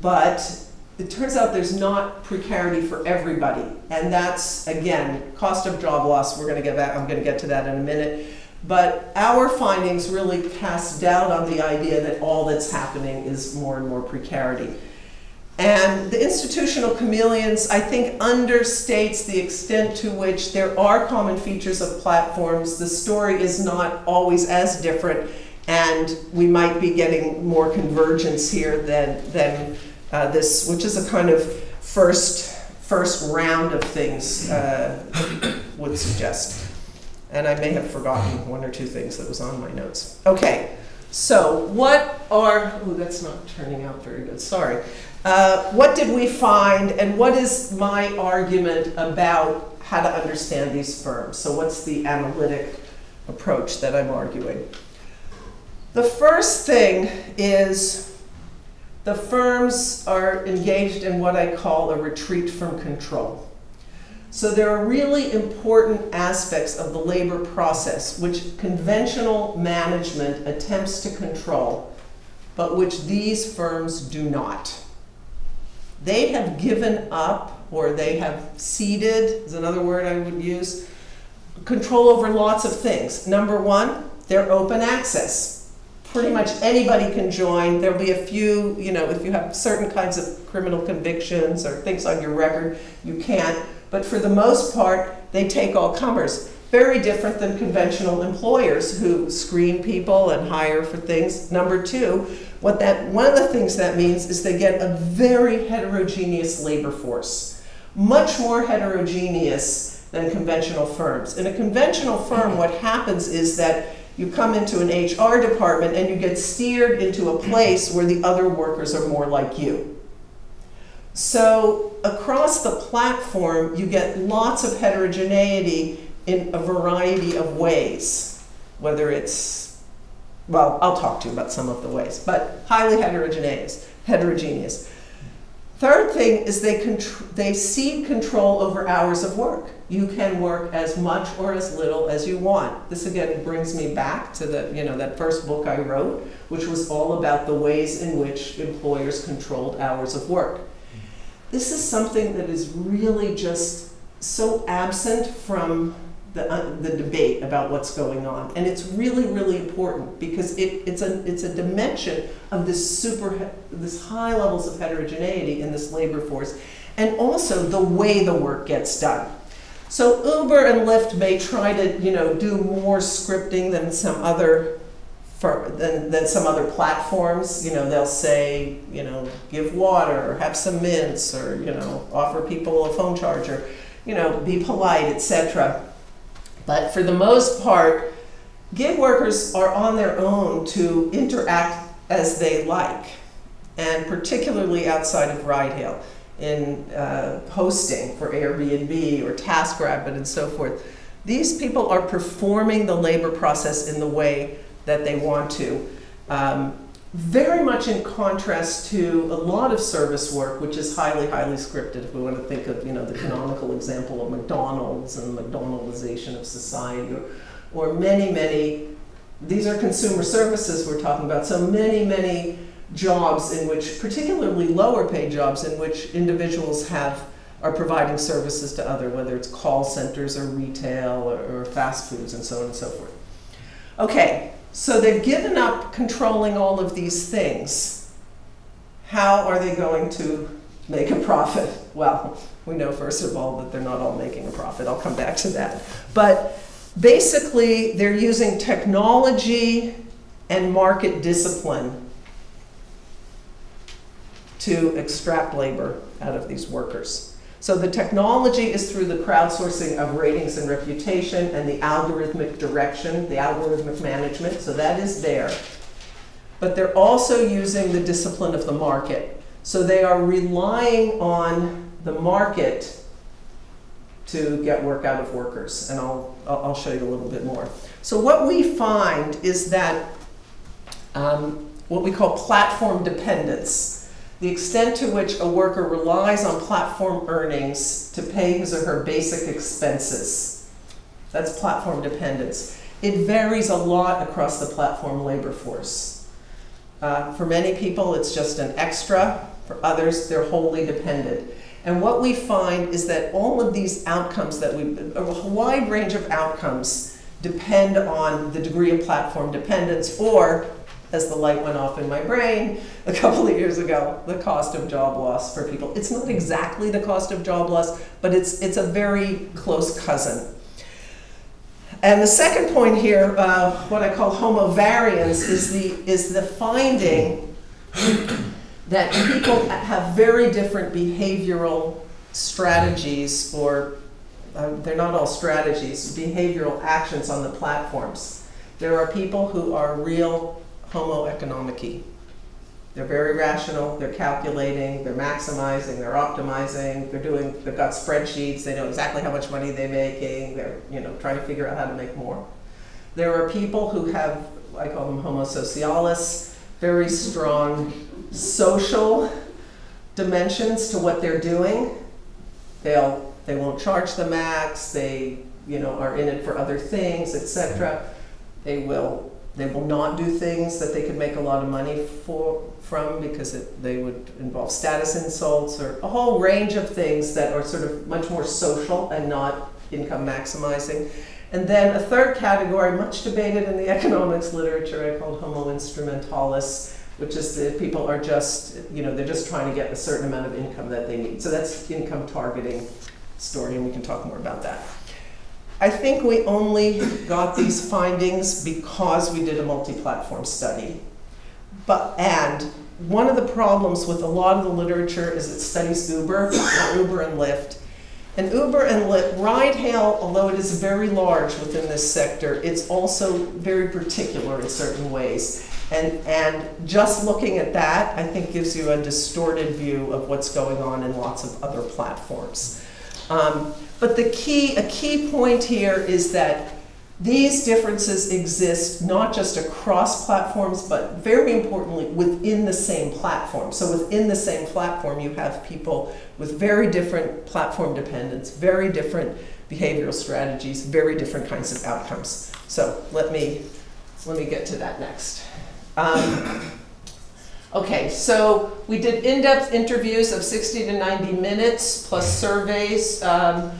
but it turns out there's not precarity for everybody. And that's, again, cost of job loss, we're gonna get back, I'm gonna get to that in a minute. But our findings really cast doubt on the idea that all that's happening is more and more precarity. And the institutional chameleons, I think, understates the extent to which there are common features of platforms. The story is not always as different, and we might be getting more convergence here than, than uh, this, which is a kind of first, first round of things uh, would suggest. And I may have forgotten one or two things that was on my notes. Okay, so what are, oh, that's not turning out very good, sorry. Uh, what did we find, and what is my argument about how to understand these firms? So, what's the analytic approach that I'm arguing? The first thing is the firms are engaged in what I call a retreat from control. So there are really important aspects of the labor process which conventional management attempts to control, but which these firms do not. They have given up, or they have ceded, is another word I would use, control over lots of things. Number one, they're open access. Pretty much anybody can join. There'll be a few, you know, if you have certain kinds of criminal convictions or things on your record, you can't. But for the most part, they take all comers. Very different than conventional employers who screen people and hire for things. Number two, what that, one of the things that means is they get a very heterogeneous labor force, much more heterogeneous than conventional firms. In a conventional firm, what happens is that you come into an HR department and you get steered into a place where the other workers are more like you. So across the platform, you get lots of heterogeneity in a variety of ways, whether it's well, I'll talk to you about some of the ways, but highly heterogeneous. heterogeneous. Third thing is they, they cede control over hours of work. You can work as much or as little as you want. This again brings me back to the, you know, that first book I wrote, which was all about the ways in which employers controlled hours of work. This is something that is really just so absent from the, uh, the debate about what's going on. And it's really, really important because it, it's, a, it's a dimension of this super, this high levels of heterogeneity in this labor force, and also the way the work gets done. So Uber and Lyft may try to, you know, do more scripting than some other than, than some other platforms. You know, they'll say, you know, give water, or have some mints, or you know, offer people a phone charger. You know, be polite, etc. But for the most part, gig workers are on their own to interact as they like, and particularly outside of ride hail in uh, hosting for Airbnb or TaskRabbit and so forth. These people are performing the labor process in the way that they want to. Um, very much in contrast to a lot of service work, which is highly, highly scripted. If we want to think of, you know, the canonical example of McDonald's and the McDonaldization of society, or, or many, many, these are consumer services we're talking about. So many, many jobs in which, particularly lower paid jobs, in which individuals have are providing services to other, whether it's call centers or retail or, or fast foods and so on and so forth. Okay, so they've given up controlling all of these things. How are they going to make a profit? Well, we know first of all that they're not all making a profit. I'll come back to that. But basically, they're using technology and market discipline to extract labor out of these workers. So the technology is through the crowdsourcing of ratings and reputation and the algorithmic direction, the algorithmic management, so that is there. But they're also using the discipline of the market. So they are relying on the market to get work out of workers, and I'll, I'll show you a little bit more. So what we find is that um, what we call platform dependence, the extent to which a worker relies on platform earnings to pay his or her basic expenses. That's platform dependence. It varies a lot across the platform labor force. Uh, for many people, it's just an extra. For others, they're wholly dependent. And what we find is that all of these outcomes that we, a wide range of outcomes depend on the degree of platform dependence or, as the light went off in my brain a couple of years ago, the cost of job loss for people. It's not exactly the cost of job loss, but it's, it's a very close cousin. And the second point here, uh, what I call homovariance, is the, is the finding that people have very different behavioral strategies, or uh, they're not all strategies, behavioral actions on the platforms. There are people who are real homo economici. They're very rational, they're calculating, they're maximizing, they're optimizing, they're doing, they've got spreadsheets, they know exactly how much money they're making, they're, you know, trying to figure out how to make more. There are people who have, I call them homo socialis, very strong social dimensions to what they're doing. They'll, they won't charge the max, they, you know, are in it for other things, etc. They will, they will not do things that they could make a lot of money for, from because it, they would involve status insults or a whole range of things that are sort of much more social and not income maximizing. And then a third category, much debated in the economics literature, I called homo instrumentalis, which is that people are just, you know, they're just trying to get a certain amount of income that they need. So that's income targeting story, and we can talk more about that. I think we only got these findings because we did a multi-platform study. But, and one of the problems with a lot of the literature is it studies Uber, Uber and Lyft. And Uber and Lyft, ride hail, although it is very large within this sector, it's also very particular in certain ways. And, and just looking at that, I think gives you a distorted view of what's going on in lots of other platforms. Um, but the key, a key point here is that these differences exist not just across platforms, but very importantly within the same platform. So within the same platform, you have people with very different platform dependence, very different behavioral strategies, very different kinds of outcomes. So let me, let me get to that next. Um, okay, so we did in-depth interviews of 60 to 90 minutes plus surveys. Um,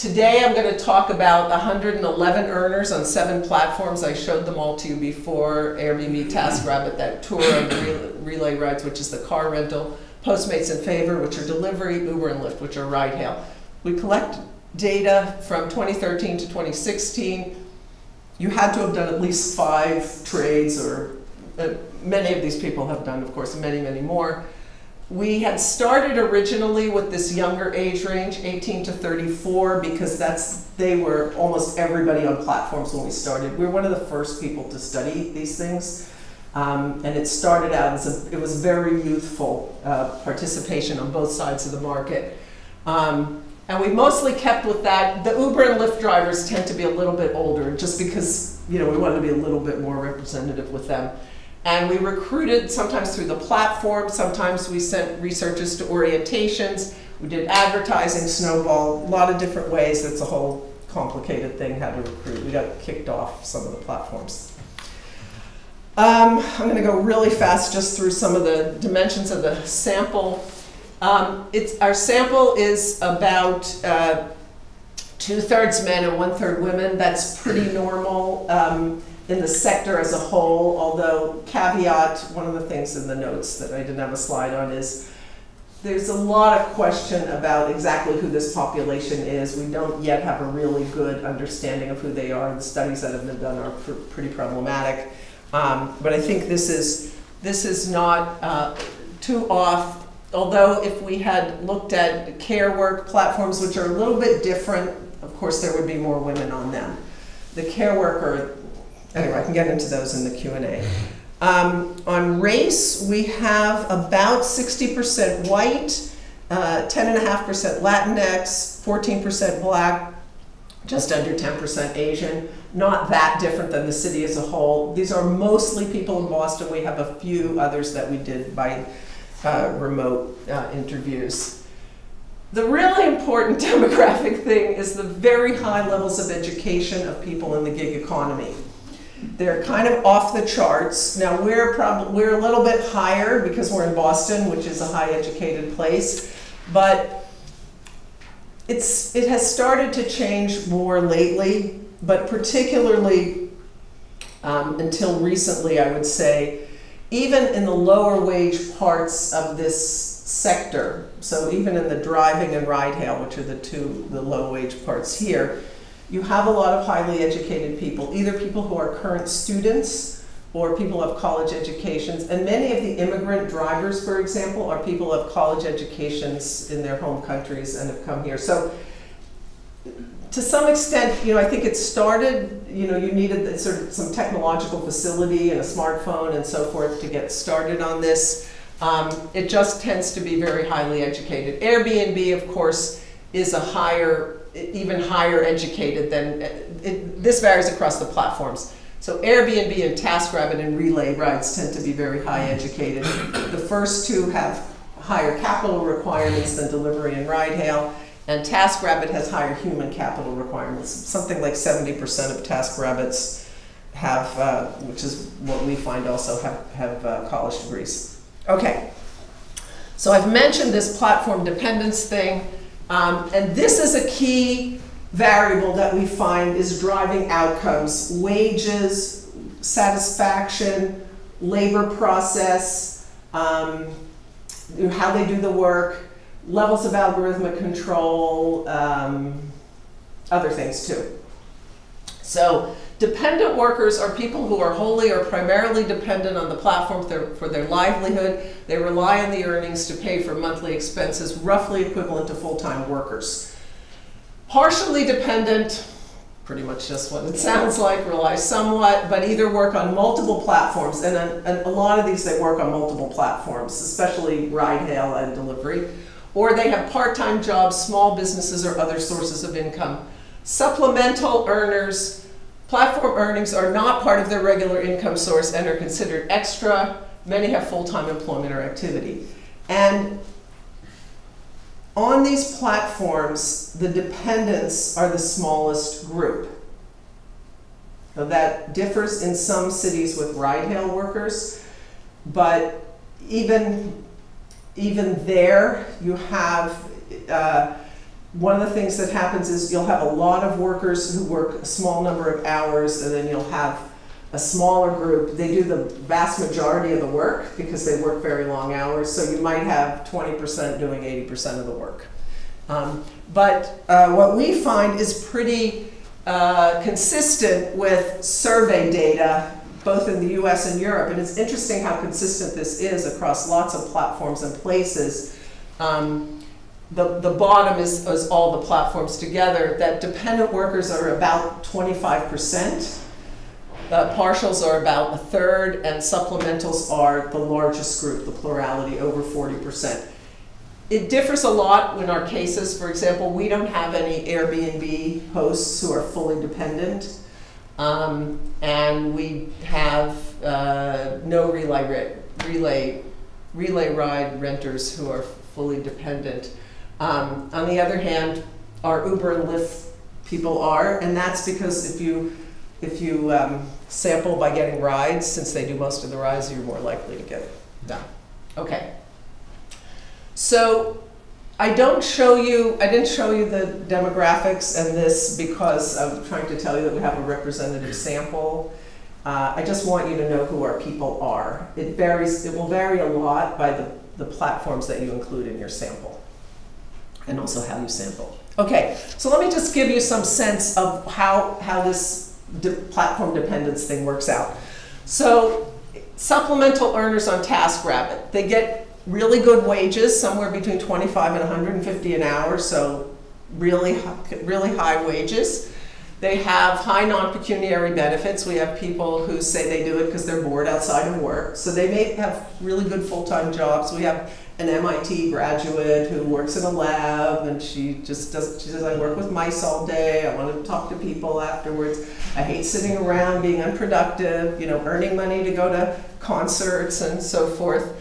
Today I'm going to talk about 111 earners on seven platforms. I showed them all to you before, Airbnb, TaskRabbit, that tour of RelayRides, which is the car rental, Postmates and Favor, which are delivery, Uber and Lyft, which are ride hail. We collect data from 2013 to 2016. You had to have done at least five trades, or uh, many of these people have done, of course, many, many more. We had started originally with this younger age range, 18 to 34, because that's they were almost everybody on platforms when we started. We were one of the first people to study these things. Um, and it started out as a, it was very youthful uh, participation on both sides of the market. Um, and we mostly kept with that. The Uber and Lyft drivers tend to be a little bit older just because, you know, we wanted to be a little bit more representative with them. And we recruited sometimes through the platform, sometimes we sent researchers to orientations, we did advertising, snowball, a lot of different ways. It's a whole complicated thing how to recruit. We got kicked off some of the platforms. Um, I'm going to go really fast just through some of the dimensions of the sample. Um, it's, our sample is about uh, two-thirds men and one-third women. That's pretty normal. Um, in the sector as a whole, although caveat, one of the things in the notes that I didn't have a slide on is there's a lot of question about exactly who this population is. We don't yet have a really good understanding of who they are. The studies that have been done are pr pretty problematic. Um, but I think this is, this is not uh, too off, although if we had looked at care work platforms, which are a little bit different, of course there would be more women on them. The care worker Anyway, I can get into those in the Q&A. Um, on race, we have about 60% white uh, 10.5% Latinx, 14% Black, just under 10% Asian. Not that different than the city as a whole. These are mostly people in Boston. We have a few others that we did by uh, remote uh, interviews. The really important demographic thing is the very high levels of education of people in the gig economy. They're kind of off the charts. Now we're probably we're a little bit higher because we're in Boston, which is a high educated place, but it's it has started to change more lately, but particularly um, until recently, I would say, even in the lower wage parts of this sector, so even in the driving and ride hail, which are the two the low wage parts here, you have a lot of highly educated people, either people who are current students or people of college educations. And many of the immigrant drivers, for example, are people of college educations in their home countries and have come here. So to some extent, you know, I think it started, you know, you needed sort of some technological facility and a smartphone and so forth to get started on this. Um, it just tends to be very highly educated. Airbnb, of course, is a higher even higher educated than, it, this varies across the platforms. So Airbnb and TaskRabbit and RelayRides tend to be very high educated. The first two have higher capital requirements than delivery and ride hail, and TaskRabbit has higher human capital requirements. Something like 70% of TaskRabbits have, uh, which is what we find also have, have uh, college degrees. Okay, so I've mentioned this platform dependence thing. Um, and this is a key variable that we find is driving outcomes, wages, satisfaction, labor process, um, how they do the work, levels of algorithmic control, um, other things too. So dependent workers are people who are wholly or primarily dependent on the platform for, their livelihood. They rely on the earnings to pay for monthly expenses, roughly equivalent to full-time workers. Partially dependent, pretty much just what it sounds like, rely somewhat, but either work on multiple platforms, and a, lot of these they work on multiple platforms, especially ride hail and delivery, or they have part-time jobs, small businesses, or other sources of income. Supplemental earners, platform earnings are not part of their regular income source and are considered extra. Many have full-time employment or activity. And on these platforms, the dependents are the smallest group. Now that differs in some cities with ride-hail workers, but even, even there, you have uh, one of the things that happens is you'll have a lot of workers who work a small number of hours and then you'll have a smaller group. They do the vast majority of the work because they work very long hours. So you might have 20% doing 80% of the work. Um, but uh, what we find is pretty uh, consistent with survey data both in the US and Europe. And it's interesting how consistent this is across lots of platforms and places. Um, the, the bottom is, is all the platforms together, that dependent workers are about 25%. Uh, partials are about a third, and supplementals are the largest group, the plurality, over 40%. It differs a lot in our cases. For example, we don't have any Airbnb hosts who are fully dependent. Um, and we have uh, no relay, relay, relay ride renters who are fully dependent. Um, on the other hand, our Uber and Lyft people are, and that's because if you if you um, sample by getting rides, since they do most of the rides, you're more likely to get done. Okay. So I don't show you, I didn't show you the demographics and this because I'm trying to tell you that we have a representative sample. Uh, I just want you to know who our people are. It varies, it will vary a lot by the, the platforms that you include in your sample and also how you sample. Okay, so let me just give you some sense of how, how this de platform dependence thing works out. So supplemental earners on TaskRabbit, they get really good wages, somewhere between 25 and 150 an hour, so really, really high wages. They have high non-pecuniary benefits. We have people who say they do it because they're bored outside of work. So they may have really good full-time jobs. We have an MIT graduate who works in a lab and she just does, she says, I work with mice all day. I want to talk to people afterwards. I hate sitting around being unproductive, you know, earning money to go to concerts and so forth.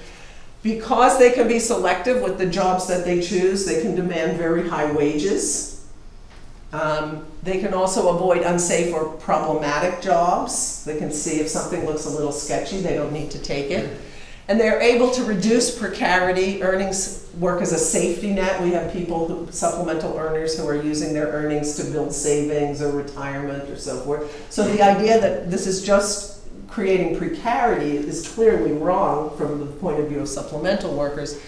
Because they can be selective with the jobs that they choose, they can demand very high wages. Um, they can also avoid unsafe or problematic jobs. They can see if something looks a little sketchy, they don't need to take it. And they're able to reduce precarity. Earnings work as a safety net. We have people, who, supplemental earners, who are using their earnings to build savings or retirement or so forth. So the idea that this is just creating precarity is clearly wrong from the point of view of supplemental workers.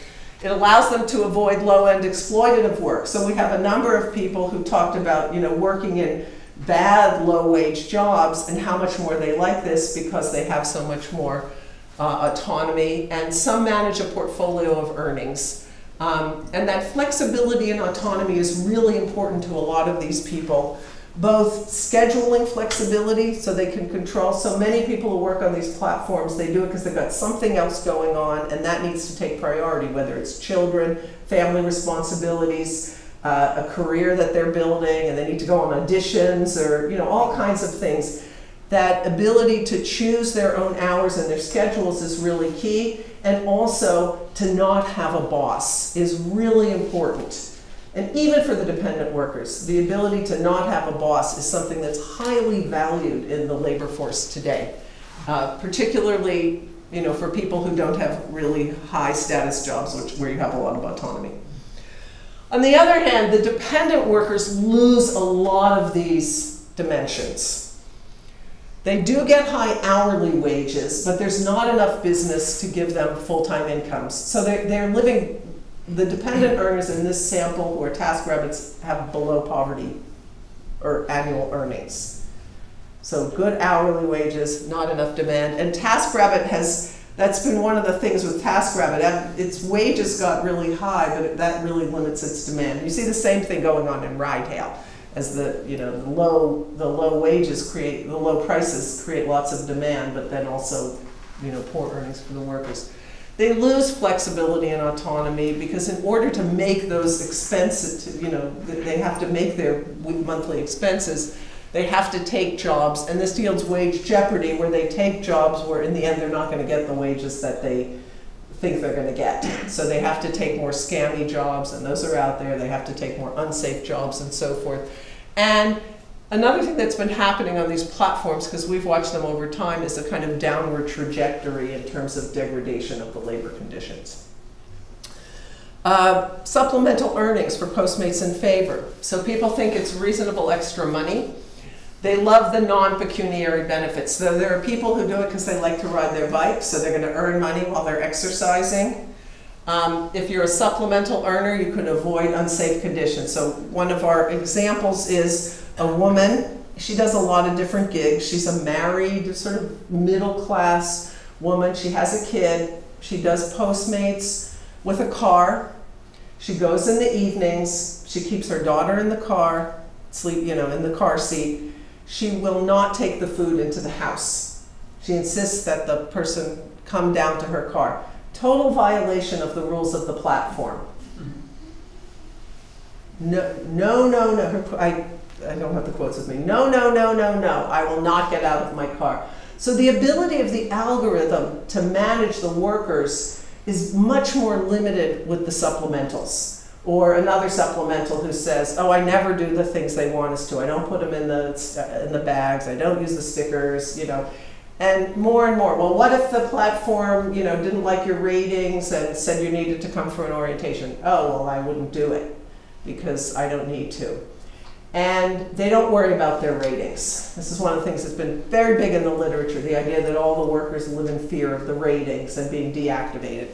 It allows them to avoid low-end exploitative work. So we have a number of people who talked about, you know, working in bad low-wage jobs and how much more they like this because they have so much more uh, autonomy, and some manage a portfolio of earnings. Um, and that flexibility and autonomy is really important to a lot of these people. Both scheduling flexibility, so they can control. So many people who work on these platforms, they do it because they've got something else going on, and that needs to take priority, whether it's children, family responsibilities, uh, a career that they're building, and they need to go on auditions, or you know all kinds of things that ability to choose their own hours and their schedules is really key, and also to not have a boss is really important. And even for the dependent workers, the ability to not have a boss is something that's highly valued in the labor force today, uh, particularly you know, for people who don't have really high status jobs, which, where you have a lot of autonomy. On the other hand, the dependent workers lose a lot of these dimensions. They do get high hourly wages, but there's not enough business to give them full-time incomes. So they're, they're living, the dependent earners in this sample who are TaskRabbits have below poverty or annual earnings. So good hourly wages, not enough demand. And TaskRabbit has, that's been one of the things with TaskRabbit. Its wages got really high, but that really limits its demand. You see the same thing going on in RideHail as the you know the low the low wages create the low prices create lots of demand, but then also you know poor earnings for the workers. They lose flexibility and autonomy because in order to make those expenses, you know, they have to make their monthly expenses. They have to take jobs, and this yields wage jeopardy, where they take jobs where in the end they're not going to get the wages that they think they're going to get. So they have to take more scammy jobs, and those are out there. They have to take more unsafe jobs and so forth. And another thing that's been happening on these platforms, because we've watched them over time, is a kind of downward trajectory in terms of degradation of the labor conditions. Uh, supplemental earnings for Postmates in Favor. So people think it's reasonable extra money. They love the non-pecuniary benefits. So there are people who do it because they like to ride their bike, so they're going to earn money while they're exercising. Um, if you're a supplemental earner, you can avoid unsafe conditions. So one of our examples is a woman. She does a lot of different gigs. She's a married, sort of middle class woman. She has a kid. She does Postmates with a car. She goes in the evenings. She keeps her daughter in the car, sleep, you know, in the car seat. She will not take the food into the house. She insists that the person come down to her car total violation of the rules of the platform. No, no, no, no. I, I don't have the quotes with me. No, no, no, no, no. I will not get out of my car. So the ability of the algorithm to manage the workers is much more limited with the supplementals. Or another supplemental who says, oh, I never do the things they want us to. I don't put them in the, in the bags. I don't use the stickers, you know. And more and more, well, what if the platform, you know, didn't like your ratings and said you needed to come for an orientation? Oh, well, I wouldn't do it because I don't need to. And they don't worry about their ratings. This is one of the things that's been very big in the literature, the idea that all the workers live in fear of the ratings and being deactivated.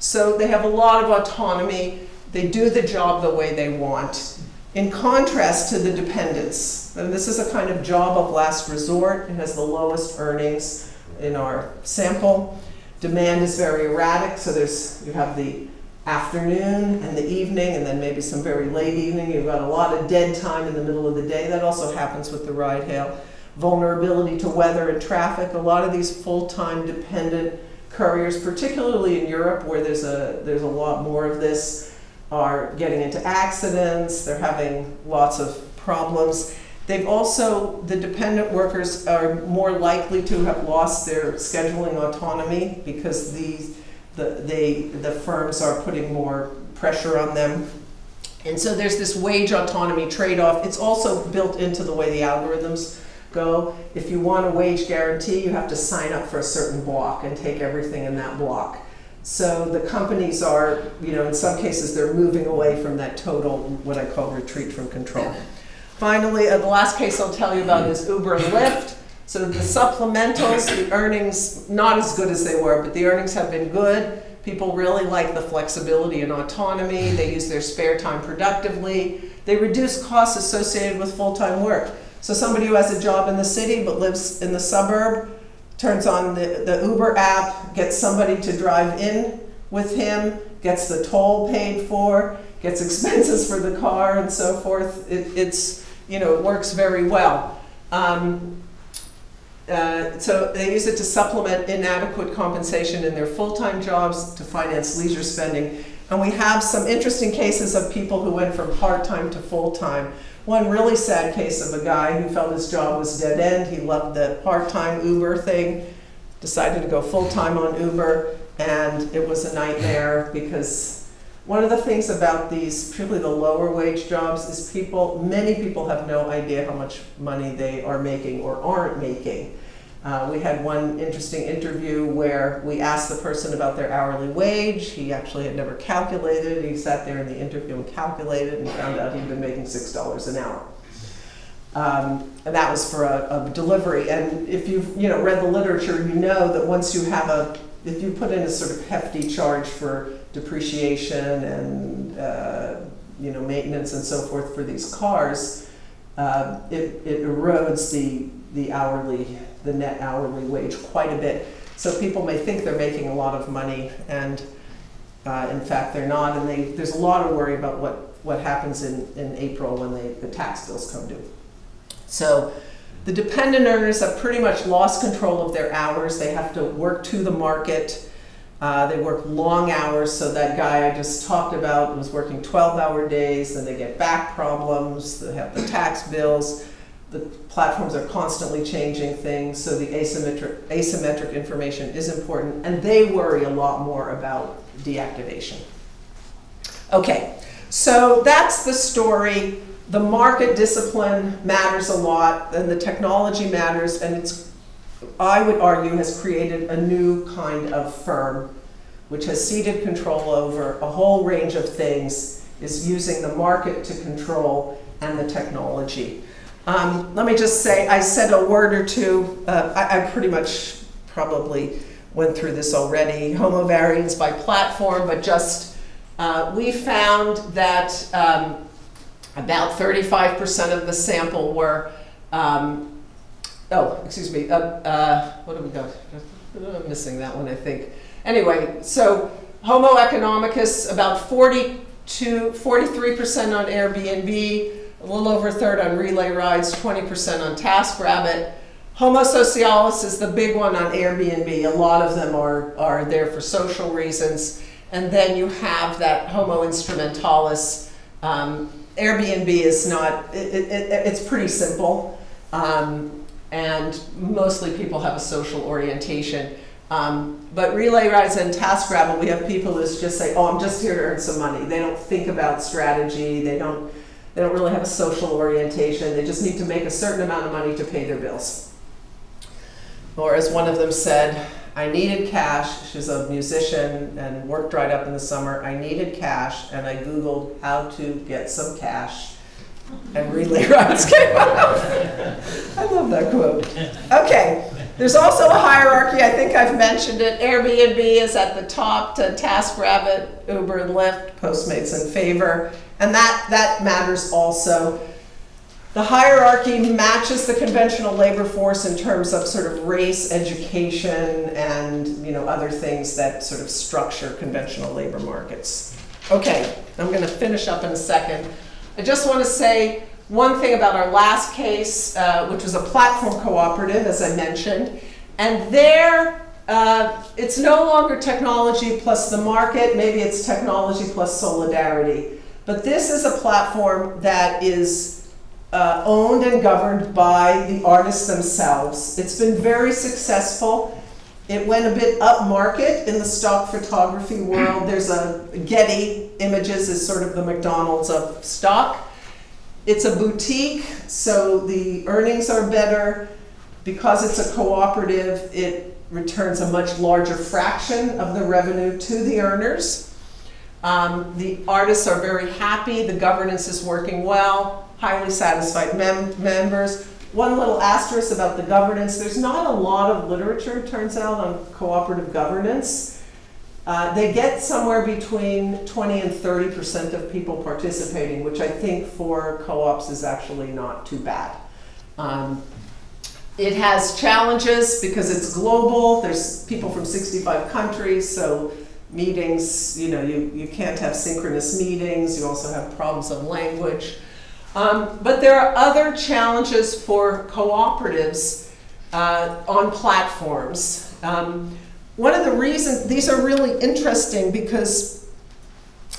So they have a lot of autonomy. They do the job the way they want. In contrast to the dependents, and this is a kind of job of last resort. It has the lowest earnings in our sample. Demand is very erratic, so there's you have the afternoon and the evening, and then maybe some very late evening. You've got a lot of dead time in the middle of the day. That also happens with the ride hail. Vulnerability to weather and traffic. A lot of these full-time dependent couriers, particularly in Europe where there's a, there's a lot more of this, are getting into accidents, they're having lots of problems. They've also, the dependent workers are more likely to have lost their scheduling autonomy because these, the, they, the firms are putting more pressure on them. And so there's this wage autonomy trade-off. It's also built into the way the algorithms go. If you want a wage guarantee, you have to sign up for a certain block and take everything in that block. So the companies are, you know, in some cases they're moving away from that total, what I call retreat from control. Finally, uh, the last case I'll tell you about is Uber and Lyft. So the supplementals, the earnings, not as good as they were, but the earnings have been good. People really like the flexibility and autonomy. They use their spare time productively. They reduce costs associated with full-time work. So somebody who has a job in the city but lives in the suburb turns on the, the Uber app, gets somebody to drive in with him, gets the toll paid for, gets expenses for the car and so forth. It, it's, you know, it works very well. Um, uh, so they use it to supplement inadequate compensation in their full-time jobs to finance leisure spending. And we have some interesting cases of people who went from part-time to full-time. One really sad case of a guy who felt his job was dead end. He loved the part-time Uber thing, decided to go full-time on Uber, and it was a nightmare because one of the things about these, particularly the lower wage jobs, is people, many people have no idea how much money they are making or aren't making. Uh, we had one interesting interview where we asked the person about their hourly wage. He actually had never calculated. He sat there in the interview and calculated and found out he'd been making $6 an hour. Um, and that was for a, a, delivery. And if you've you know, read the literature, you know that once you have a, if you put in a sort of hefty charge for depreciation and uh, you know, maintenance and so forth for these cars, uh, it, it erodes the, the hourly the net hourly wage quite a bit. So people may think they're making a lot of money, and uh, in fact they're not. And they, there's a lot of worry about what, what happens in, in April when they, the tax bills come due. So the dependent earners have pretty much lost control of their hours. They have to work to the market. Uh, they work long hours, so that guy I just talked about was working 12-hour days, then they get back problems, they have the tax bills the platforms are constantly changing things, so the asymmetric, asymmetric information is important, and they worry a lot more about deactivation. Okay, so that's the story. The market discipline matters a lot, and the technology matters, and it's, I would argue, has created a new kind of firm which has ceded control over a whole range of things, is using the market to control and the technology. Um, let me just say, I said a word or two. Uh, I, I, pretty much probably went through this already. Homo varians by platform, but just uh, we found that um, about 35% of the sample were, um, oh, excuse me, uh, uh what have we got? I'm missing that one, I think. Anyway, so Homo economicus, about 42, 43% on Airbnb, a little over a third on RelayRides, 20% on TaskRabbit. Homo socialis is the big one on Airbnb. A lot of them are, are there for social reasons. And then you have that Homo instrumentalis. Um, Airbnb is not, it, it, it's pretty simple. Um, and mostly people have a social orientation. Um, but RelayRides and TaskRabbit, we have people who just say, oh, I'm just here to earn some money. They don't think about strategy. They don't they don't really have a social orientation. They just need to make a certain amount of money to pay their bills. Or as one of them said, I needed cash. She's a musician and work dried up in the summer. I needed cash and I Googled how to get some cash and relay rides came up. I love that quote. Okay, there's also a hierarchy. I think I've mentioned it. Airbnb is at the top to TaskRabbit, Uber and Lyft, Postmates and Favor. And that, that matters also. The hierarchy matches the conventional labor force in terms of sort of race, education, and you know, other things that sort of structure conventional labor markets. Okay, I'm gonna finish up in a second. I just want to say one thing about our last case, uh, which was a platform cooperative, as I mentioned. And there, uh, it's no longer technology plus the market, maybe it's technology plus solidarity. But this is a platform that is uh, owned and governed by the artists themselves. It's been very successful. It went a bit upmarket in the stock photography world. There's a Getty Images is sort of the McDonald's of stock. It's a boutique, so the earnings are better. Because it's a cooperative, it returns a much larger fraction of the revenue to the earners. Um, the artists are very happy, the governance is working well, highly satisfied mem members. One little asterisk about the governance, there's not a lot of literature, it turns out, on cooperative governance. Uh, they get somewhere between 20 and 30% of people participating, which I think for co-ops is actually not too bad. Um, it has challenges because it's global. There's people from 65 countries, so meetings, you know, you, you can't have synchronous meetings. You also have problems of language. Um, but there are other challenges for cooperatives uh, on platforms. Um, one of the reasons, these are really interesting because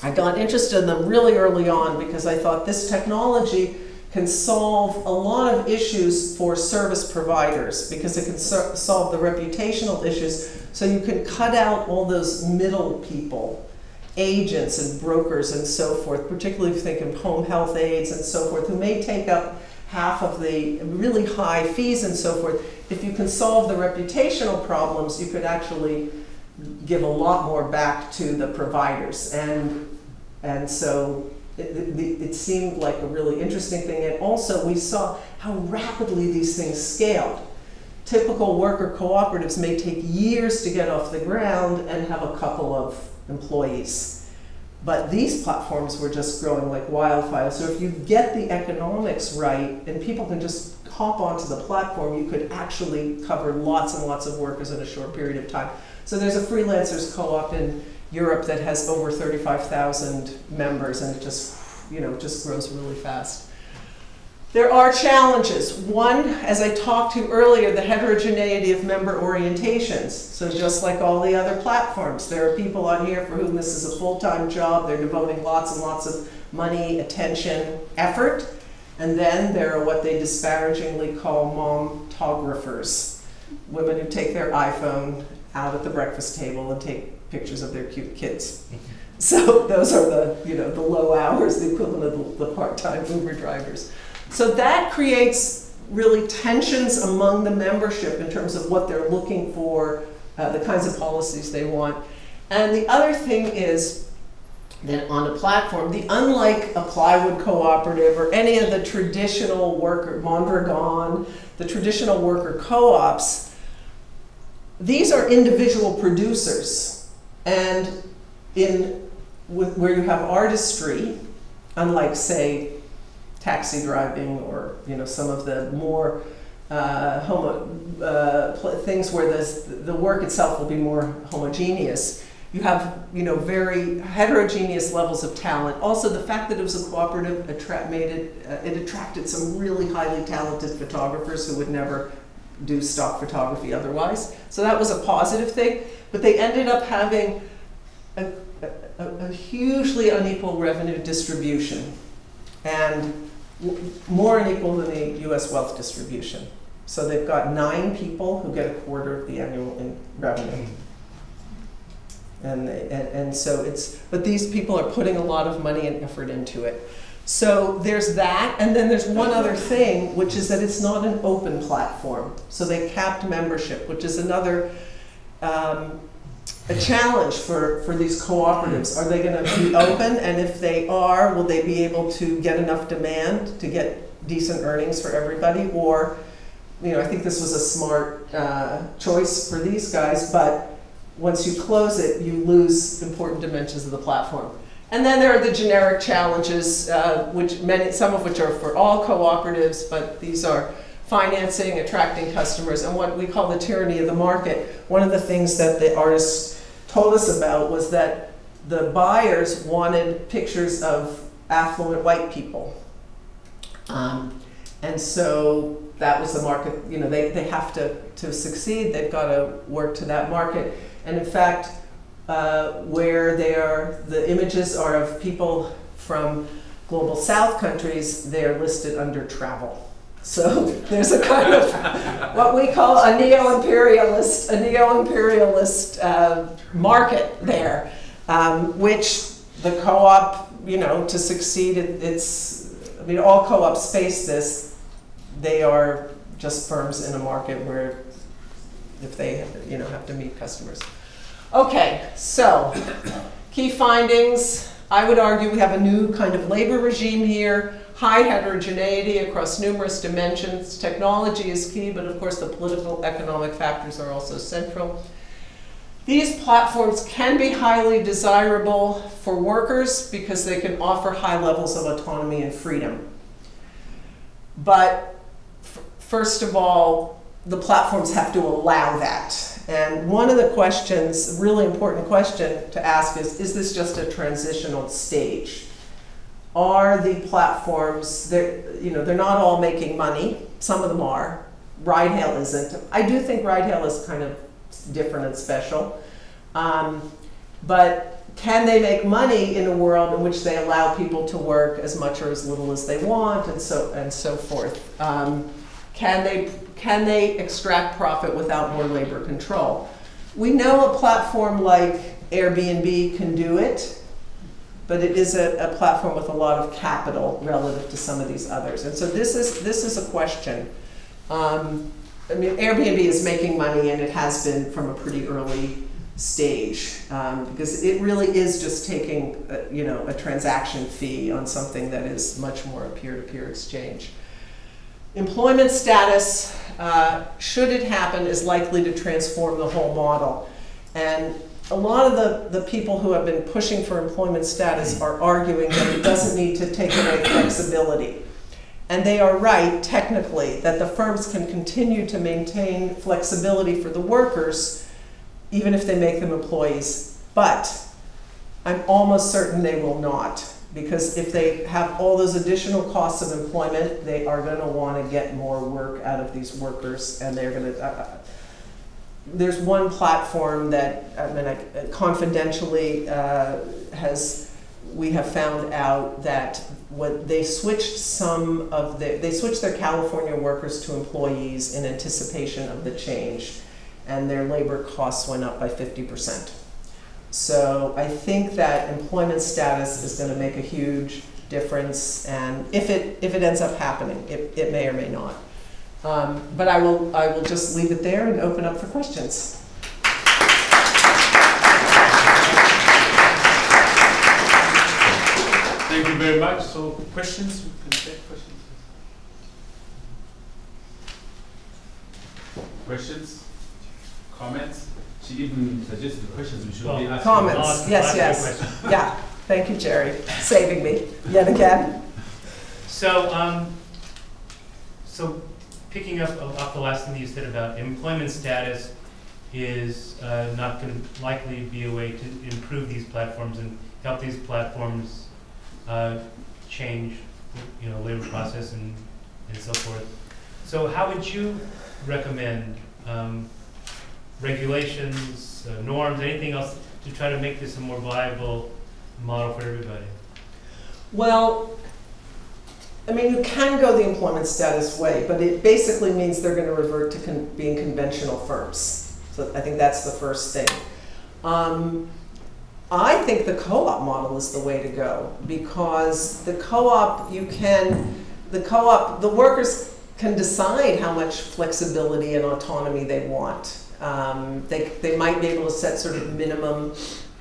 I got interested in them really early on because I thought this technology can solve a lot of issues for service providers because it can so solve the reputational issues. So you can cut out all those middle people, agents and brokers and so forth, particularly if you think of home health aides and so forth, who may take up half of the really high fees and so forth. If you can solve the reputational problems, you could actually give a lot more back to the providers. And, and so it, it, it, seemed like a really interesting thing. And also we saw how rapidly these things scaled. Typical worker cooperatives may take years to get off the ground and have a couple of employees. But these platforms were just growing like wildfire. So if you get the economics right and people can just hop onto the platform, you could actually cover lots and lots of workers in a short period of time. So there's a freelancers co-op in Europe that has over 35,000 members and it just, you know, just grows really fast. There are challenges. One, as I talked to earlier, the heterogeneity of member orientations. So just like all the other platforms, there are people on here for whom this is a full-time job. They're devoting lots and lots of money, attention, effort. And then there are what they disparagingly call mom-tographers, women who take their iPhone out at the breakfast table and take pictures of their cute kids. So those are the, you know, the low hours, the equivalent of the, the part-time Uber drivers. So that creates really tensions among the membership in terms of what they're looking for, uh, the kinds of policies they want. And the other thing is that on a platform, the unlike a plywood cooperative or any of the traditional worker, Mondragon, the traditional worker co-ops, these are individual producers. And in with, where you have artistry, unlike say taxi driving or you know some of the more uh, homo, uh, things where the the work itself will be more homogeneous. You have you know very heterogeneous levels of talent. Also, the fact that it was a cooperative made it uh, it attracted some really highly talented photographers who would never do stock photography otherwise. So that was a positive thing. But they ended up having a, a, a hugely unequal revenue distribution and more unequal than the US wealth distribution. So they've got nine people who get a quarter of the annual revenue. And, and, and so it's, but these people are putting a lot of money and effort into it. So there's that, and then there's one other thing, which is that it's not an open platform. So they capped membership, which is another um, a challenge for, for these cooperatives. Are they going to be open? And if they are, will they be able to get enough demand to get decent earnings for everybody? Or, you know, I think this was a smart uh, choice for these guys, but once you close it, you lose important dimensions of the platform. And then there are the generic challenges, uh, which many, some of which are for all cooperatives, but these are financing, attracting customers, and what we call the tyranny of the market. One of the things that the artists told us about was that the buyers wanted pictures of affluent white people. Um, and so that was the market, you know, they, they have to, to succeed, they've got to work to that market. And in fact, uh, where they are, the images are of people from global south countries, they're listed under travel. So there's a kind of what we call a neo-imperialist, a neo-imperialist uh, market there, um, which the co-op, you know, to succeed, it, it's, I mean, all co-ops face this. They are just firms in a market where if they, you know, have to meet customers. Okay, so key findings. I would argue we have a new kind of labor regime here, high heterogeneity across numerous dimensions. Technology is key, but of course the political economic factors are also central. These platforms can be highly desirable for workers because they can offer high levels of autonomy and freedom. But first of all, the platforms have to allow that. And one of the questions, really important question to ask is, is this just a transitional stage? Are the platforms, they're, you know, they're not all making money, some of them are, RideHail isn't. I do think RideHail is kind of different and special. Um, but can they make money in a world in which they allow people to work as much or as little as they want and so, and so forth? Um, can they, can they extract profit without more labor control? We know a platform like Airbnb can do it, but it is a, a platform with a lot of capital relative to some of these others. And so this is, this is a question. Um, I mean, Airbnb is making money and it has been from a pretty early stage um, because it really is just taking, a, you know, a transaction fee on something that is much more a peer-to-peer -peer exchange. Employment status, uh, should it happen, is likely to transform the whole model. And a lot of the, the people who have been pushing for employment status are arguing that it doesn't need to take away flexibility. And they are right, technically, that the firms can continue to maintain flexibility for the workers, even if they make them employees. But I'm almost certain they will not because if they have all those additional costs of employment, they are going to want to get more work out of these workers, and they're going to. Uh, uh, there's one platform that I mean, I, confidentially uh, has we have found out that what they switched some of the they switched their California workers to employees in anticipation of the change, and their labor costs went up by 50 percent. So I think that employment status is going to make a huge difference, and if it if it ends up happening, it, it may or may not. Um, but I will I will just leave it there and open up for questions. Thank you very much. So questions? We can take questions. Questions? Comments? She even suggested the questions we should Well, be asking. Comments. I'll yes, I'll yes. you a question. Yeah, thank you, Jerry, saving me yet again. So, um, so picking up off the last thing that you said about employment status is uh, not going to likely be a way to improve these platforms and help these platforms uh, change, you know, labor process and, and so forth. So how would you recommend um, regulations, uh, norms, anything else to try to make this a more viable model for everybody? Well, I mean, you can go the employment status way, but it basically means they're going to revert to con being conventional firms. So I think that's the first thing. Um, I think the co-op model is the way to go because the co-op, you can, the co-op, the workers can decide how much flexibility and autonomy they want. Um, they, they might be able to set sort of minimum,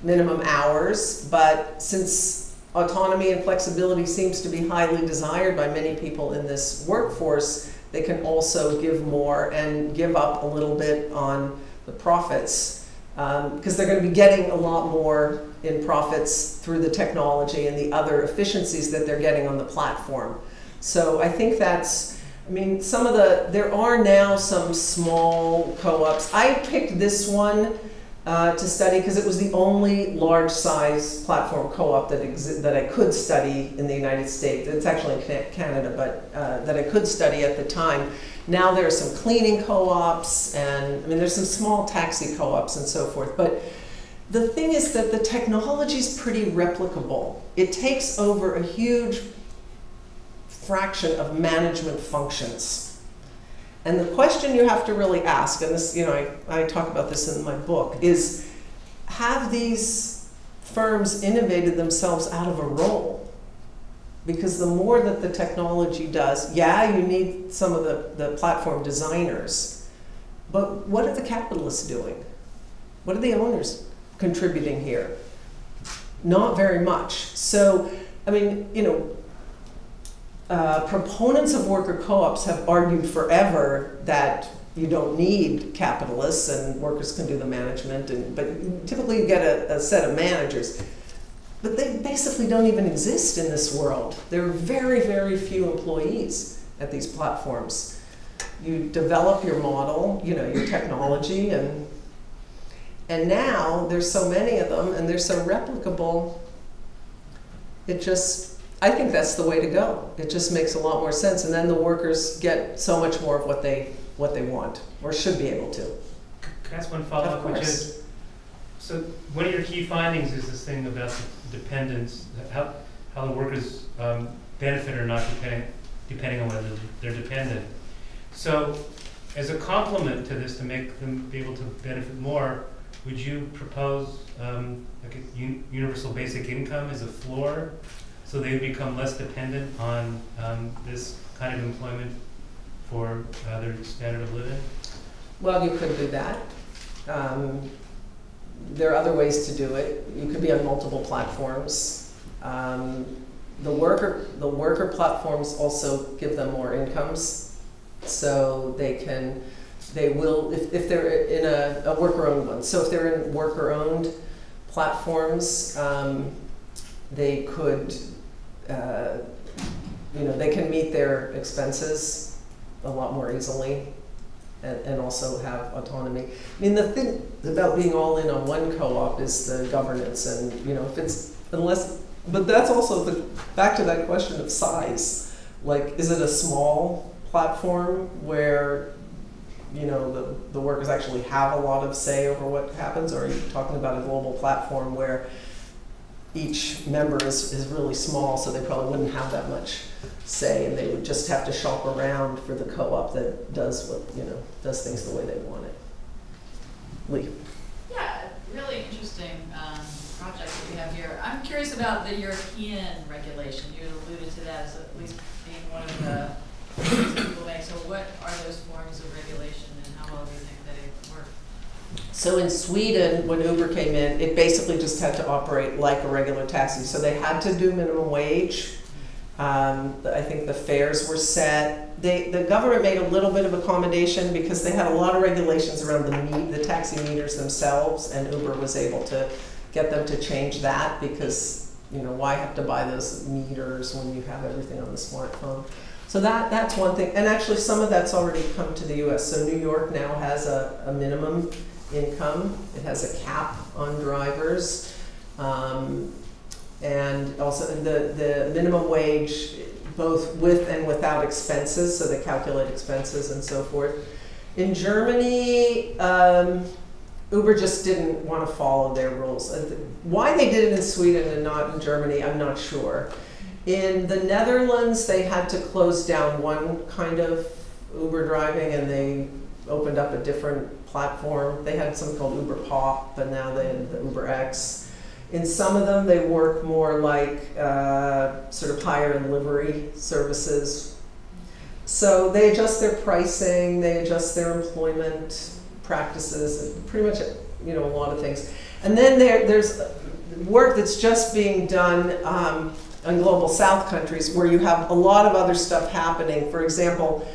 minimum hours, but since autonomy and flexibility seems to be highly desired by many people in this workforce, they can also give more and give up a little bit on the profits because um, they're going to be getting a lot more in profits through the technology and the other efficiencies that they're getting on the platform. So I think that's, I mean, some of the, there are now some small co-ops. I picked this one uh, to study because it was the only large size platform co-op that that I could study in the United States. It's actually in Canada, but uh, that I could study at the time. Now there are some cleaning co-ops and I mean there's some small taxi co-ops and so forth. But the thing is that the technology is pretty replicable. It takes over a huge fraction of management functions. And the question you have to really ask, and this, you know, I, I talk about this in my book, is have these firms innovated themselves out of a role? Because the more that the technology does, yeah, you need some of the, the platform designers, but what are the capitalists doing? What are the owners contributing here? Not very much. So, I mean, you know, uh, proponents of worker co-ops have argued forever that you don't need capitalists and workers can do the management and but typically you get a, a set of managers. But they basically don't even exist in this world. There are very very few employees at these platforms. You develop your model you know your technology and and now there's so many of them and they're so replicable it just I think that's the way to go. It just makes a lot more sense, and then the workers get so much more of what they what they want or should be able to. Can I ask one follow-up, which is, so one of your key findings is this thing about the dependence, how, how the workers um, benefit or not depending, depending on whether they're dependent. So, as a complement to this, to make them be able to benefit more, would you propose um, like a un- universal basic income as a floor? So they become less dependent on um, this kind of employment for uh, their standard of living? Well, you could do that. Um, there are other ways to do it. You could be on multiple platforms. Um, the worker the worker platforms also give them more incomes, so they can they will if, if they're in a, a worker owned one. So if they're in worker owned platforms, um, they could uh, you know they can meet their expenses a lot more easily and, and also have autonomy. I mean, the thing about being all in on one co-op is the governance, and you know, if it's unless, but that's also the back to that question of size. Like, is it a small platform where you know the the workers actually have a lot of say over what happens, or are you talking about a global platform where each member is, is really small, so they probably wouldn't have that much say, and they would just have to shop around for the co-op that does what, you know, does things the way they want it. Lee? Yeah, really interesting um, project that we have here. I'm curious about the European regulation. You alluded to that as at least being one of the people make. So what are those forms of regulation and how well do you think they work? So in Sweden, when Uber came in, it basically just had to operate like a regular taxi. So they had to do minimum wage. Um, I think the fares were set. They, the government made a little bit of accommodation because they had a lot of regulations around the meet, the taxi meters themselves, and Uber was able to get them to change that because you know why have to buy those meters when you have everything on the smartphone. So that that's one thing, and actually some of that's already come to the U.S. So New York now has a, a minimum income. It has a cap on drivers. Um, and also the, the minimum wage, both with and without expenses, so they calculate expenses and so forth. In Germany, um, Uber just didn't want to follow their rules. Why they did it in Sweden and not in Germany, I'm not sure. In the Netherlands, they had to close down one kind of Uber driving and they opened up a different platform. They had something called Uber Pop, but now they have the Uber X. In some of them, they work more like uh, sort of hire and livery services. So they adjust their pricing, they adjust their employment practices, pretty much you know a lot of things. And then there, there's work that's just being done um, in global South countries where you have a lot of other stuff happening. For example,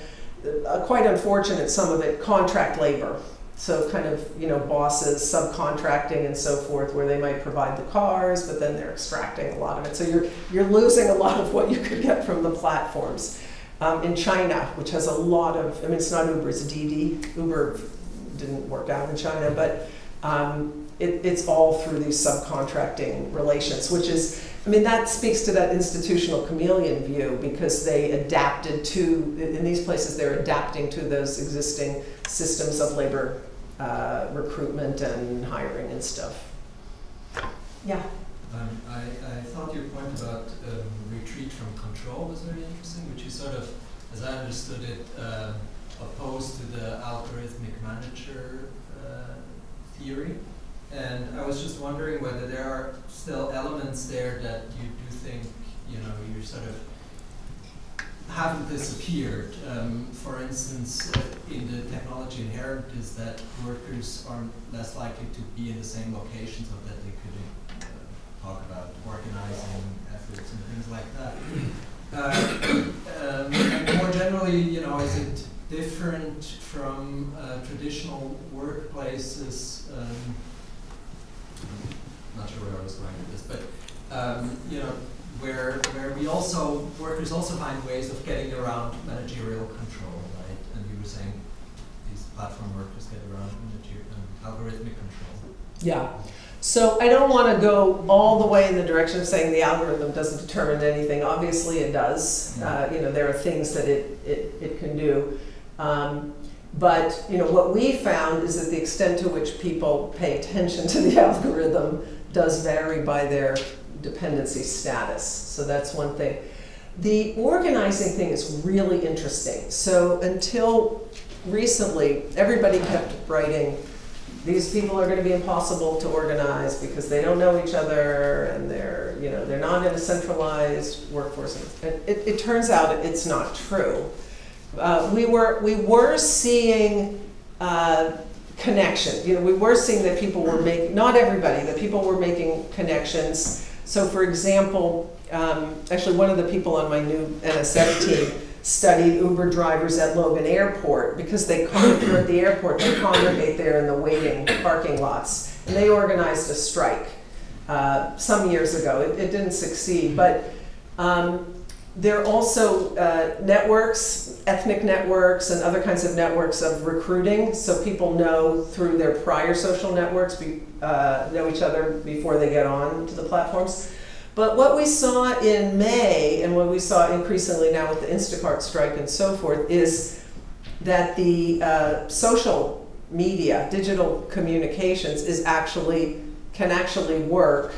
uh, quite unfortunate some of it contract labor. So kind of you know bosses subcontracting and so forth where they might provide the cars but then they're extracting a lot of it. So you're you're losing a lot of what you could get from the platforms. Um, in china which has a lot of i mean it's not uber it's Didi. uber didn't work out in china but um, it, it's all through these subcontracting relations, which is, I mean, that speaks to that institutional chameleon view because they adapted to, in these places, they're adapting to those existing systems of labor uh, recruitment and hiring and stuff. Yeah. Um, I, I thought your point about um, retreat from control was very interesting, which is sort of, as I understood it, um, opposed to the algorithmic manager uh, theory. And I was just wondering whether there are still elements there that you do think, you know, you sort of haven't disappeared. Um, for instance, uh, in the technology inherent is that workers are less likely to be in the same location so that they could uh, talk about organizing efforts and things like that. Uh, um, and more generally, you know, is it different from uh, traditional workplaces? Um, not sure where I was going with this, but um, you know, where where we also workers also find ways of getting around managerial control, right? And you were saying these platform workers get around um, algorithmic control. Yeah. So I don't want to go all the way in the direction of saying the algorithm doesn't determine anything. Obviously, it does. Uh, you know, there are things that it, it, it can do. Um, but you know, what we found is that the extent to which people pay attention to the algorithm does vary by their dependency status. So that's one thing. The organizing thing is really interesting. So until recently, everybody kept writing, these people are going to be impossible to organize because they don't know each other and they're, you know, they're not in a centralized workforce. And it, it turns out it's not true. Uh, we were we were seeing uh, connection. You know, we were seeing that people were making not everybody, that people were making connections. So, for example, um, actually, one of the people on my new NSF team studied Uber drivers at Logan Airport because they congregate at the airport. They congregate there in the waiting parking lots, and they organized a strike uh, some years ago. It, it didn't succeed, but. Um, there are also uh, networks, ethnic networks, and other kinds of networks of recruiting. So people know through their prior social networks, be, uh, know each other before they get on to the platforms. But what we saw in May, and what we saw increasingly now with the Instacart strike and so forth, is that the uh, social media, digital communications, is actually can actually work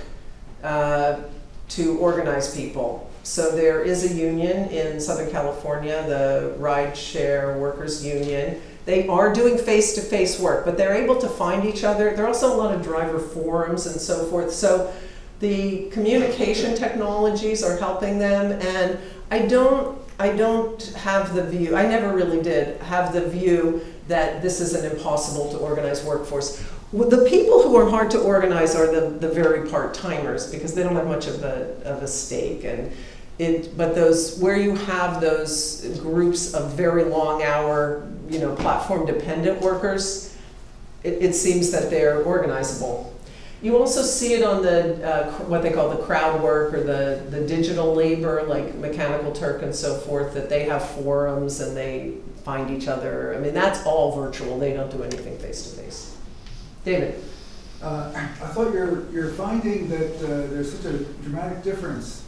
uh, to organize people so there is a union in Southern California, the Rideshare Workers Union. They are doing face-to-face work, but they're able to find each other. There are also a lot of driver forums and so forth. So the communication technologies are helping them, and I don't, I don't have the view, I never really did have the view that this is an impossible to organize workforce. The people who are hard to organize are the, the very part-timers because they don't have much of a, of a stake. And it, but those where you have those groups of very long hour, you know, platform dependent workers, it, it seems that they're organizable. You also see it on the uh, what they call the crowd work or the the digital labor, like Mechanical Turk and so forth. That they have forums and they find each other. I mean, that's all virtual. They don't do anything face to face. David. Uh, I thought you're, you're finding that uh, there's such a dramatic difference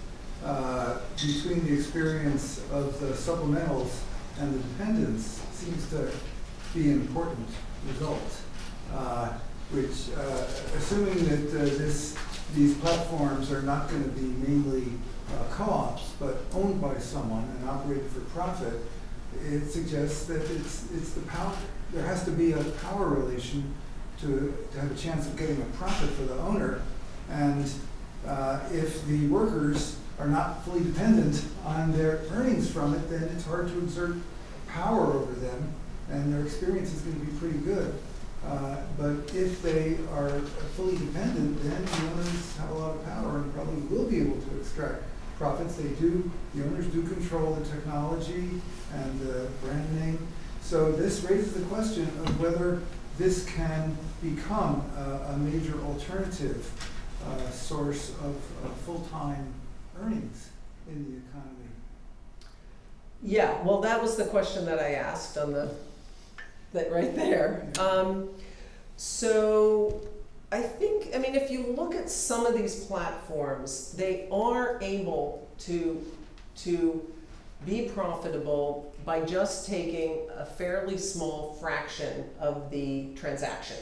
uh, between the experience of the supplementals and the dependents seems to be an important result, uh, which, uh, assuming that uh, this, these platforms are not going to be mainly uh, co-ops, but owned by someone and operated for profit, it suggests that it's, it's the power, there has to be a power relation to, to have a chance of getting a profit for the owner. And if the workers are not fully dependent on their earnings from it, then it's hard to exert power over them, and their experience is going to be pretty good. Uh, but if they are fully dependent, then the owners have a lot of power and probably will be able to extract profits. They do, the owners do control the technology and the brand name. So this raises the question of whether this can become a, a major alternative uh, source of, of full-time earnings in the economy? Yeah, well, that was the question that I asked on the, that right there. Um, So I think, I mean, if you look at some of these platforms, they are able to, to be profitable by just taking a fairly small fraction of the transaction.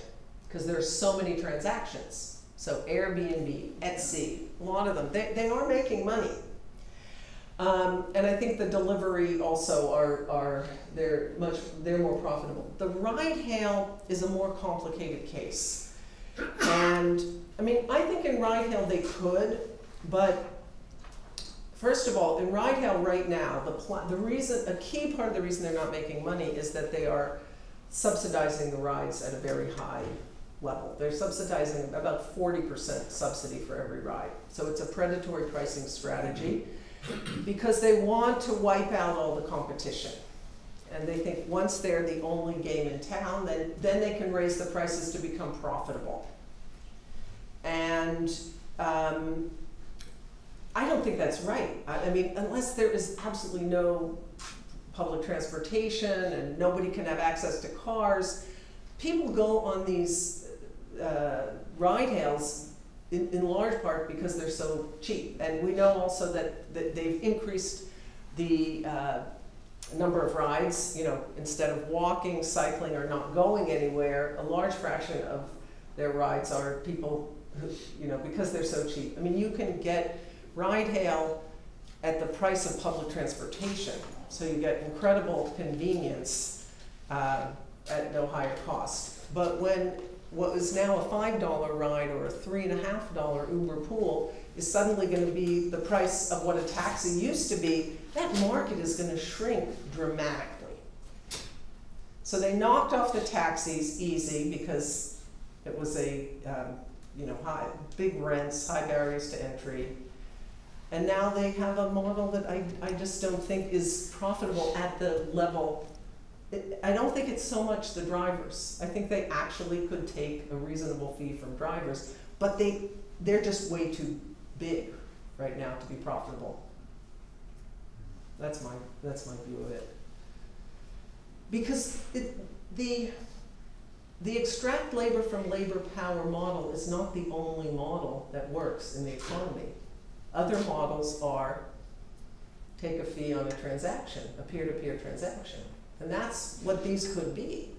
Because there's so many transactions. So Airbnb, Etsy, a lot of them, they, they are making money. Um, and I think the delivery also are, are they're much they're more profitable. The ride hail is a more complicated case. And I mean, I think in ride hail they could, but first of all, in ride hail right now, the the reason a key part of the reason they're not making money is that they are subsidizing the rides at a very high level. They're subsidizing about 40% subsidy for every ride. So it's a predatory pricing strategy because they want to wipe out all the competition. And they think once they're the only game in town, then, then they can raise the prices to become profitable. And um, I don't think that's right. I, I mean, unless there is absolutely no public transportation and nobody can have access to cars, people go on these uh, ride hails in, in large part because they're so cheap. And we know also that, that they've increased the uh, number of rides, you know, instead of walking, cycling, or not going anywhere, a large fraction of their rides are people who, you know, because they're so cheap. I mean, you can get ride hail at the price of public transportation. So you get incredible convenience uh, at no higher cost. But when what is now a five dollar ride or a three and a half dollar Uber pool is suddenly going to be the price of what a taxi used to be, that market is going to shrink dramatically. So they knocked off the taxis easy because it was a um, you know high big rents, high barriers to entry. And now they have a model that I, I just don't think is profitable at the level I don't think it's so much the drivers. I think they actually could take a reasonable fee from drivers, but they, they're just way too big right now to be profitable. That's my, that's my view of it. Because it, the, the extract labor from labor power model is not the only model that works in the economy. Other models are take a fee on a transaction, a peer-to-peer transaction. And that's what these could be.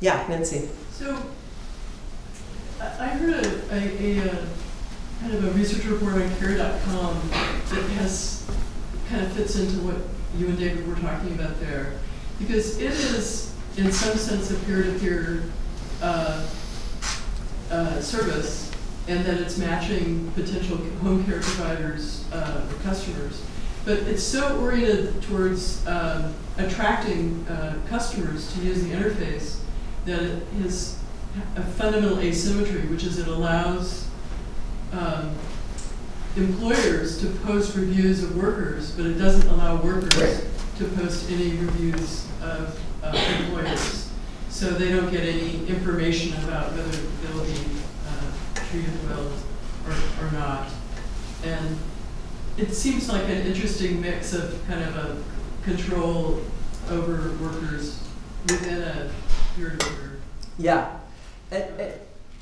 Yeah, Nancy. So, I heard a, a, a, kind of a research report on care.com that has, kind of fits into what you and David were talking about there. Because it is, in some sense, a peer-to-peer, uh, uh, service, and that it's matching potential home care providers, uh, customers. But it's so oriented towards, um, attracting, uh, customers to use the interface that it has a fundamental asymmetry, which is it allows um, employers to post reviews of workers, but it doesn't allow workers Right. to post any reviews of uh, employers. So they don't get any information about whether they'll be uh, treated well or, or not. And it seems like an interesting mix of kind of a control over workers within a peer-to-peer. Yeah. And,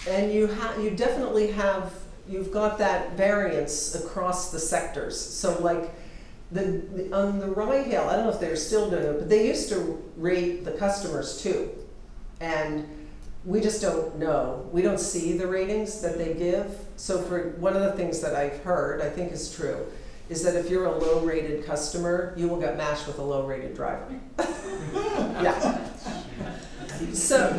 and- you have, you definitely have, you've got that variance across the sectors. So like, the, the, on the ride hail, I don't know if they're still doing it, but they used to rate the customers too. And we just don't know. We don't see the ratings that they give. So for, one of the things that I've heard, I think is true, is that if you're a low-rated customer, you will get matched with a low-rated driver. Yeah. So,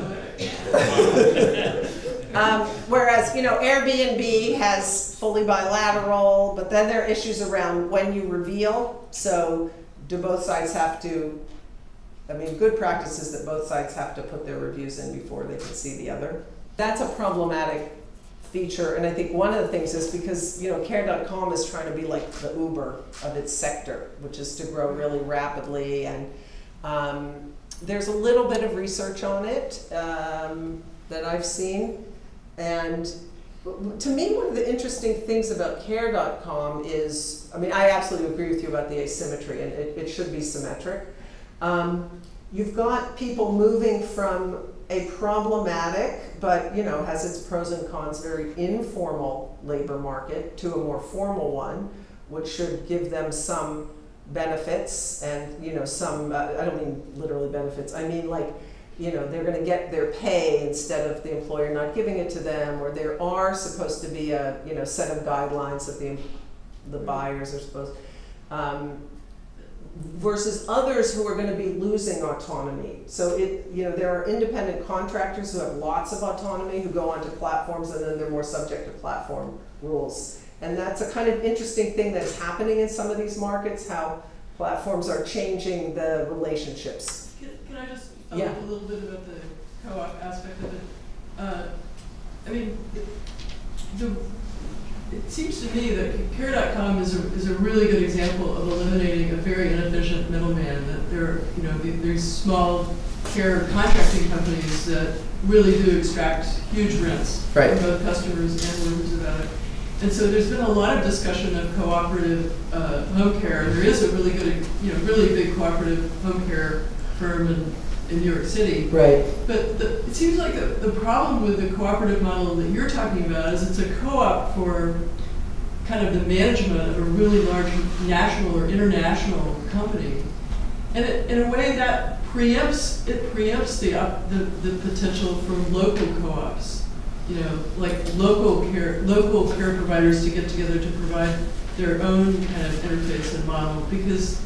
um, whereas, you know, Airbnb has fully bilateral, but then there are issues around when you reveal. So, do both sides have to? I mean, good practice is that both sides have to put their reviews in before they can see the other. That's a problematic feature, and I think one of the things is because you know, Care.com is trying to be like the Uber of its sector, which is to grow really rapidly, and um, there's a little bit of research on it um, that I've seen, and to me, one of the interesting things about Care.com is, I mean, I absolutely agree with you about the asymmetry, and it, it should be symmetric. Um, you've got people moving from a problematic, but you know, has its pros and cons, very informal labor market to a more formal one, which should give them some benefits and you know some. Uh, I don't mean literally benefits. I mean like you know they're going to get their pay instead of the employer not giving it to them, or there are supposed to be a you know set of guidelines that the the buyers are supposed. Um, versus others who are going to be losing autonomy. So it, you know, there are independent contractors who have lots of autonomy who go onto platforms and then they're more subject to platform rules. And that's a kind of interesting thing that's happening in some of these markets, how platforms are changing the relationships. Can, can I just follow Yeah. up a little bit about the co-op aspect of it? Uh, I mean, it, the, it seems to me that Care.com is a, is a really good example of eliminating a very inefficient middleman. That there, are, you know, the- there's small care contracting companies that really do extract huge rents Right. from both customers and workers about it. And so there's been a lot of discussion of cooperative uh, home care. There is a really good, you know, really big cooperative home care firm in, in New York City. Right. But the, it seems like the, the problem with the cooperative model that you're talking about is it's a co-op for kind of the management of a really large national or international company. And it, in a way that preempts, it preempts the, the, the potential for local co-ops. You know, like local care, local care providers to get together to provide their own kind of interface and model because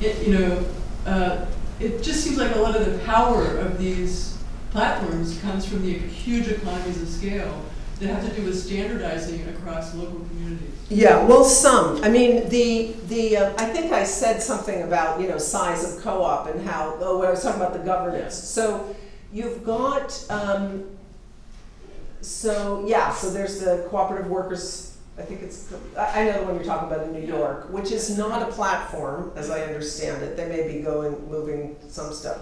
it, you know, uh, it just seems like a lot of the power of these platforms comes from the huge economies of scale that have to do with standardizing across local communities. Yeah, well, some. I mean, the the uh, I think I said something about you know size of co-op and how. Oh, when I was talking about the governance. So you've got. Um, so yeah, so there's the cooperative workers. I think it's. I I know the one you're talking about in New York, which is not a platform, as I understand it. They may be going moving some stuff.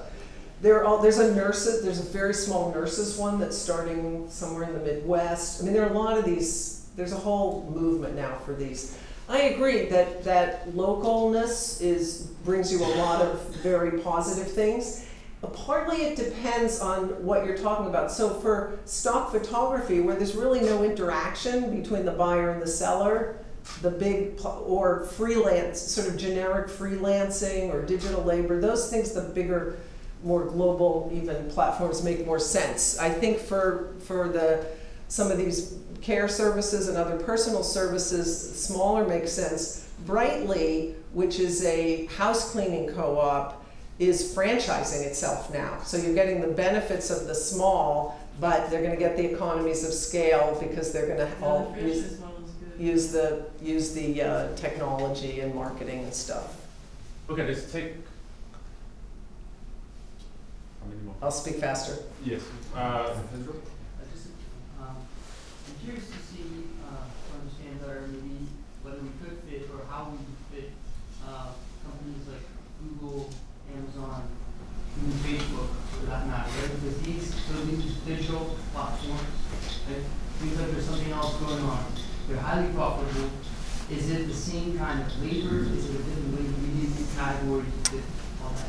There are all, there's a nurses, there's a very small nurses one that's starting somewhere in the Midwest. I mean, there are a lot of these, there's a whole movement now for these. I agree that, that localness is, brings you a lot of very positive things. Partly it depends on what you're talking about. So for stock photography, where there's really no interaction between the buyer and the seller, the big, or freelance, sort of generic freelancing or digital labor, those things, the bigger more global even platforms make more sense. I think for for the some of these care services and other personal services, smaller makes sense. Brightly, which is a house cleaning co-op, is franchising itself now. So you're getting the benefits of the small, but they're going to get the economies of scale because they're going to Yeah, all the use, franchise model is good. use the use the uh, technology and marketing and stuff. Okay, let's take. How many more? I'll speak faster. Yes. Uh, Pedro? I just, um, I'm curious to see, uh, to understand better maybe whether we could fit or how we could fit, uh, companies like Google, Amazon, even Facebook, for that matter, right? Because these, so these digital platforms, right, seems like there's something else going on. They're highly profitable. Is it the same kind of labor? Is it a different labor? We need these categories all that.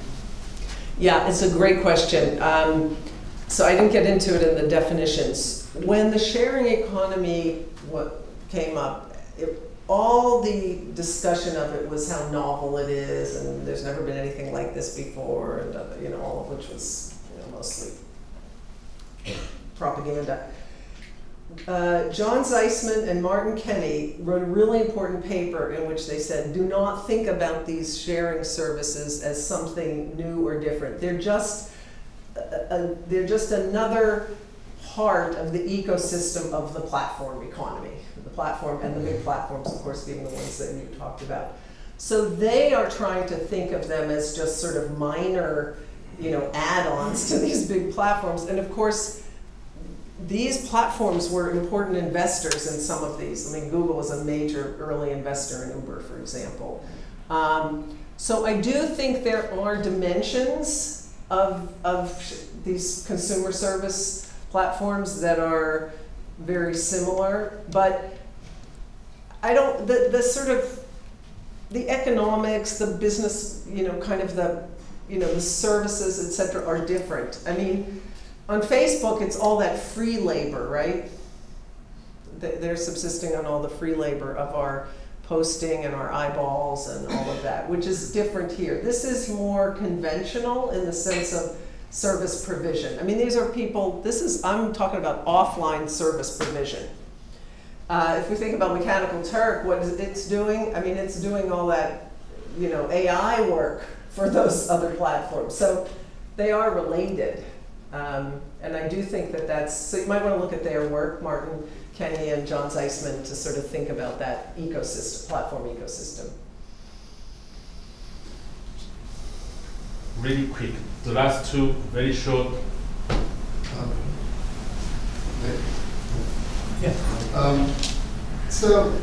Yeah, it's a great question. Um, so I didn't get into it in the definitions. When the sharing economy what came up, it, all the discussion of it was how novel it is, and there's never been anything like this before, and uh, you know, all of which was you know, mostly propaganda. Uh, John Zysman and Martin Kenney wrote a really important paper in which they said, do not think about these sharing services as something new or different. They're just, a, a, they're just another part of the ecosystem of the platform economy. The platform and the big platforms, of course, being the ones that you talked about. So they are trying to think of them as just sort of minor, you know, add-ons to these big platforms. And of course, these platforms were important investors in some of these. I mean, Google was a major early investor in Uber, for example. Um, so I do think there are dimensions of, of these consumer service platforms that are very similar, but I don't, the, the sort of, the economics, the business, you know, kind of the you know, the services, et cetera, are different. I mean, on Facebook, it's all that free labor, right? They- They're subsisting on all the free labor of our posting and our eyeballs and all of that, which is different here. This is more conventional in the sense of service provision. I mean, these are people, this is, I'm talking about offline service provision. Uh, if we think about Mechanical Turk, what is it's doing, I mean, it's doing all that, you know, AI work for those other platforms. So they are related. Um, and I do think that that's, so you might want to look at their work, Martin Kenney and John Zysman, to sort of think about that ecosystem, platform ecosystem. Really quick, the last two, very short. Yeah. Um, so,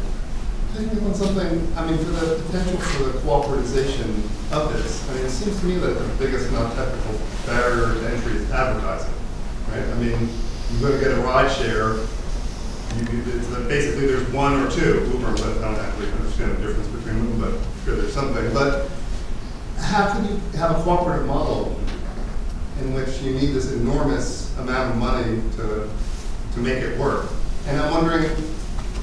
picking up on something, I mean, for the potential for the cooperatization of this, I mean, it seems to me that the biggest non-technical barrier to entry is advertising, right? I mean, you're gonna get a ride share, you, basically there's one or two, Uber, but I don't actually understand the difference between them, but I'm sure there's something, but how can you have a cooperative model in which you need this enormous amount of money to, to make it work? And I'm wondering,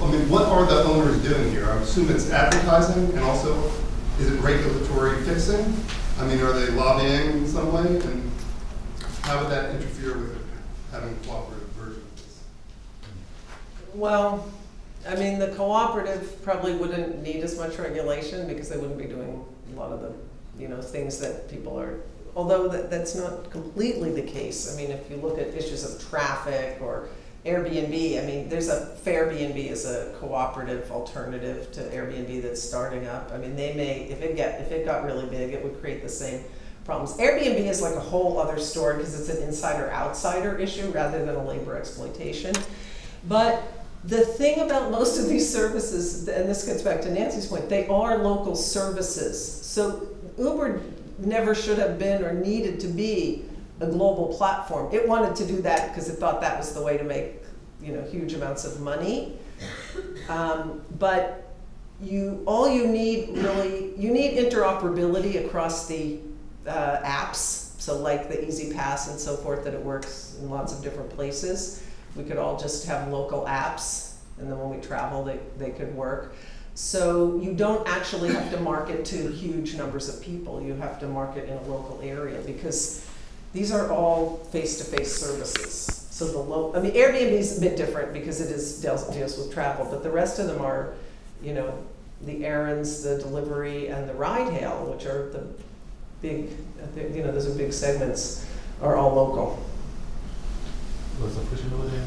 I mean, what are the owners doing here? I assume it's advertising and also, is it regulatory fixing? I mean, are they lobbying in some way? And how would that interfere with having a cooperative version of this? Well, I mean, the cooperative probably wouldn't need as much regulation because they wouldn't be doing a lot of the, you know, things that people are, although that, that's not completely the case. I mean, if you look at issues of traffic or Airbnb, I mean, there's a Fairbnb is a cooperative alternative to Airbnb that's starting up. I mean, they may, if it get, if it got really big, it would create the same problems. Airbnb is like a whole other story because it's an insider-outsider issue rather than a labor exploitation. But the thing about most of these services, and this gets back to Nancy's point, they are local services. So Uber never should have been or needed to be a global platform. It wanted to do that because it thought that was the way to make, you know, huge amounts of money. Um, but you, all you need really, you need interoperability across the uh, apps. So like the E-ZPass and so forth, that it works in lots of different places. We could all just have local apps, and then when we travel, they, they could work. So you don't actually have to market to huge numbers of people. You have to market in a local area because these are all face-to-face services. So the low, I mean, Airbnb is a bit different because it is deals, deals with travel, but the rest of them are, you know, the errands, the delivery, and the ride hail, which are the big, you know, those are big segments, are all local. Was the question over there?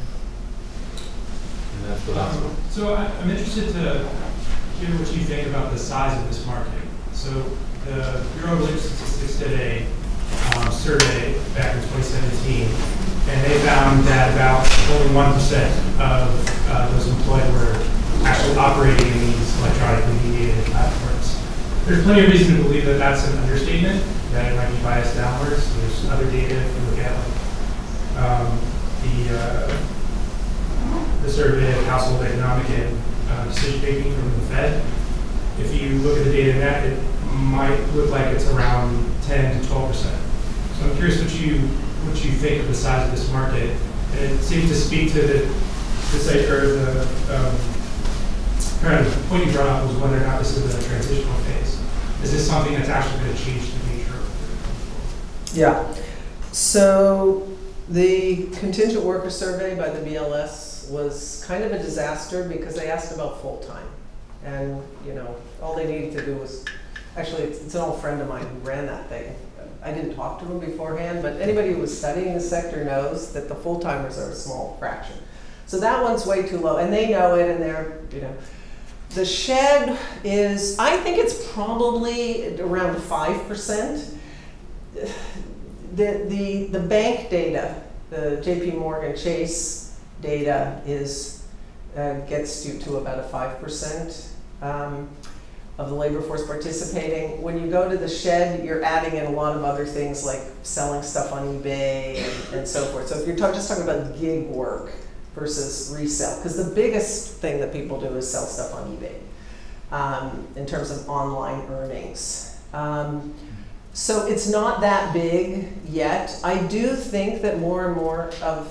And that's the last one. So I- I'm interested to hear what you think about the size of this market. So the Bureau of Labor Statistics did a um, survey back in 2017, and they found that about only 1% of uh, those employed were actually operating in these electronically mediated platforms. There's plenty of reason to believe that that's an understatement, that it might be biased downwards. There's other data if you look at like um, the uh, the survey of household economic and uh, decision making from the Fed. If you look at the data in that, it might look like it's around 10 to 12 percent. So I'm curious what you what you think of the size of this market. And it seems to speak to the site or the um, kind of point you brought up was whether or not this is a transitional phase. Is this something that's actually going to change the nature of the Yeah. So the contingent worker survey by the BLS was kind of a disaster because they asked about full-time. And, you know, all they needed to do was, actually, it's, it's an old friend of mine who ran that thing. I didn't talk to them beforehand, but anybody who was studying the sector knows that the full-timers are a small fraction. So that one's way too low, and they know it, and they're, you know. The SHED is, I think it's probably around five percent the, the, the bank data, the JP Morgan Chase data is, uh, gets you to about a five percent um, of the labor force participating. When you go to the SHED, you're adding in a lot of other things like selling stuff on eBay and, and so forth. So if you're talk, just talking about gig work versus resell, because the biggest thing that people do is sell stuff on eBay um, in terms of online earnings. Um, So it's not that big yet. I do think that more and more of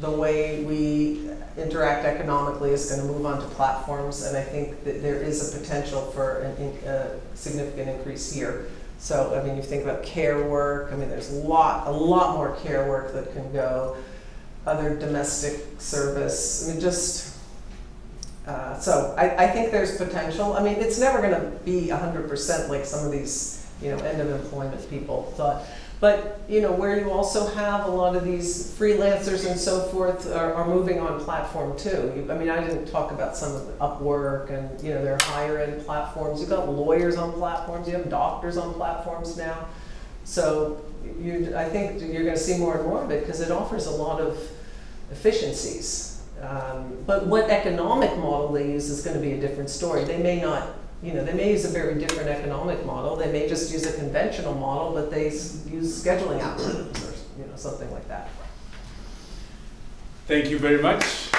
the way we interact economically is going to move onto platforms, and I think that there is a potential for a significant increase here. So, I mean, you think about care work. I mean, there's a lot, a lot more care work that can go. Other domestic service. I mean, just uh, so I, I think there's potential. I mean, it's never going to be 100% like some of these, you know, end of employment people thought. But, you know, where you also have a lot of these freelancers and so forth are, are moving on platform too. You, I mean, I didn't talk about some of the Upwork and, you know, their higher end platforms. You've got lawyers on platforms, you have doctors on platforms now. So you, I think you're going to see more and more of it because it offers a lot of efficiencies. Um, but what economic model they use is going to be a different story. They may not, you know, they may use a very different economic model. They may just use a conventional model, but they use scheduling algorithms or you know something like that. Thank you very much.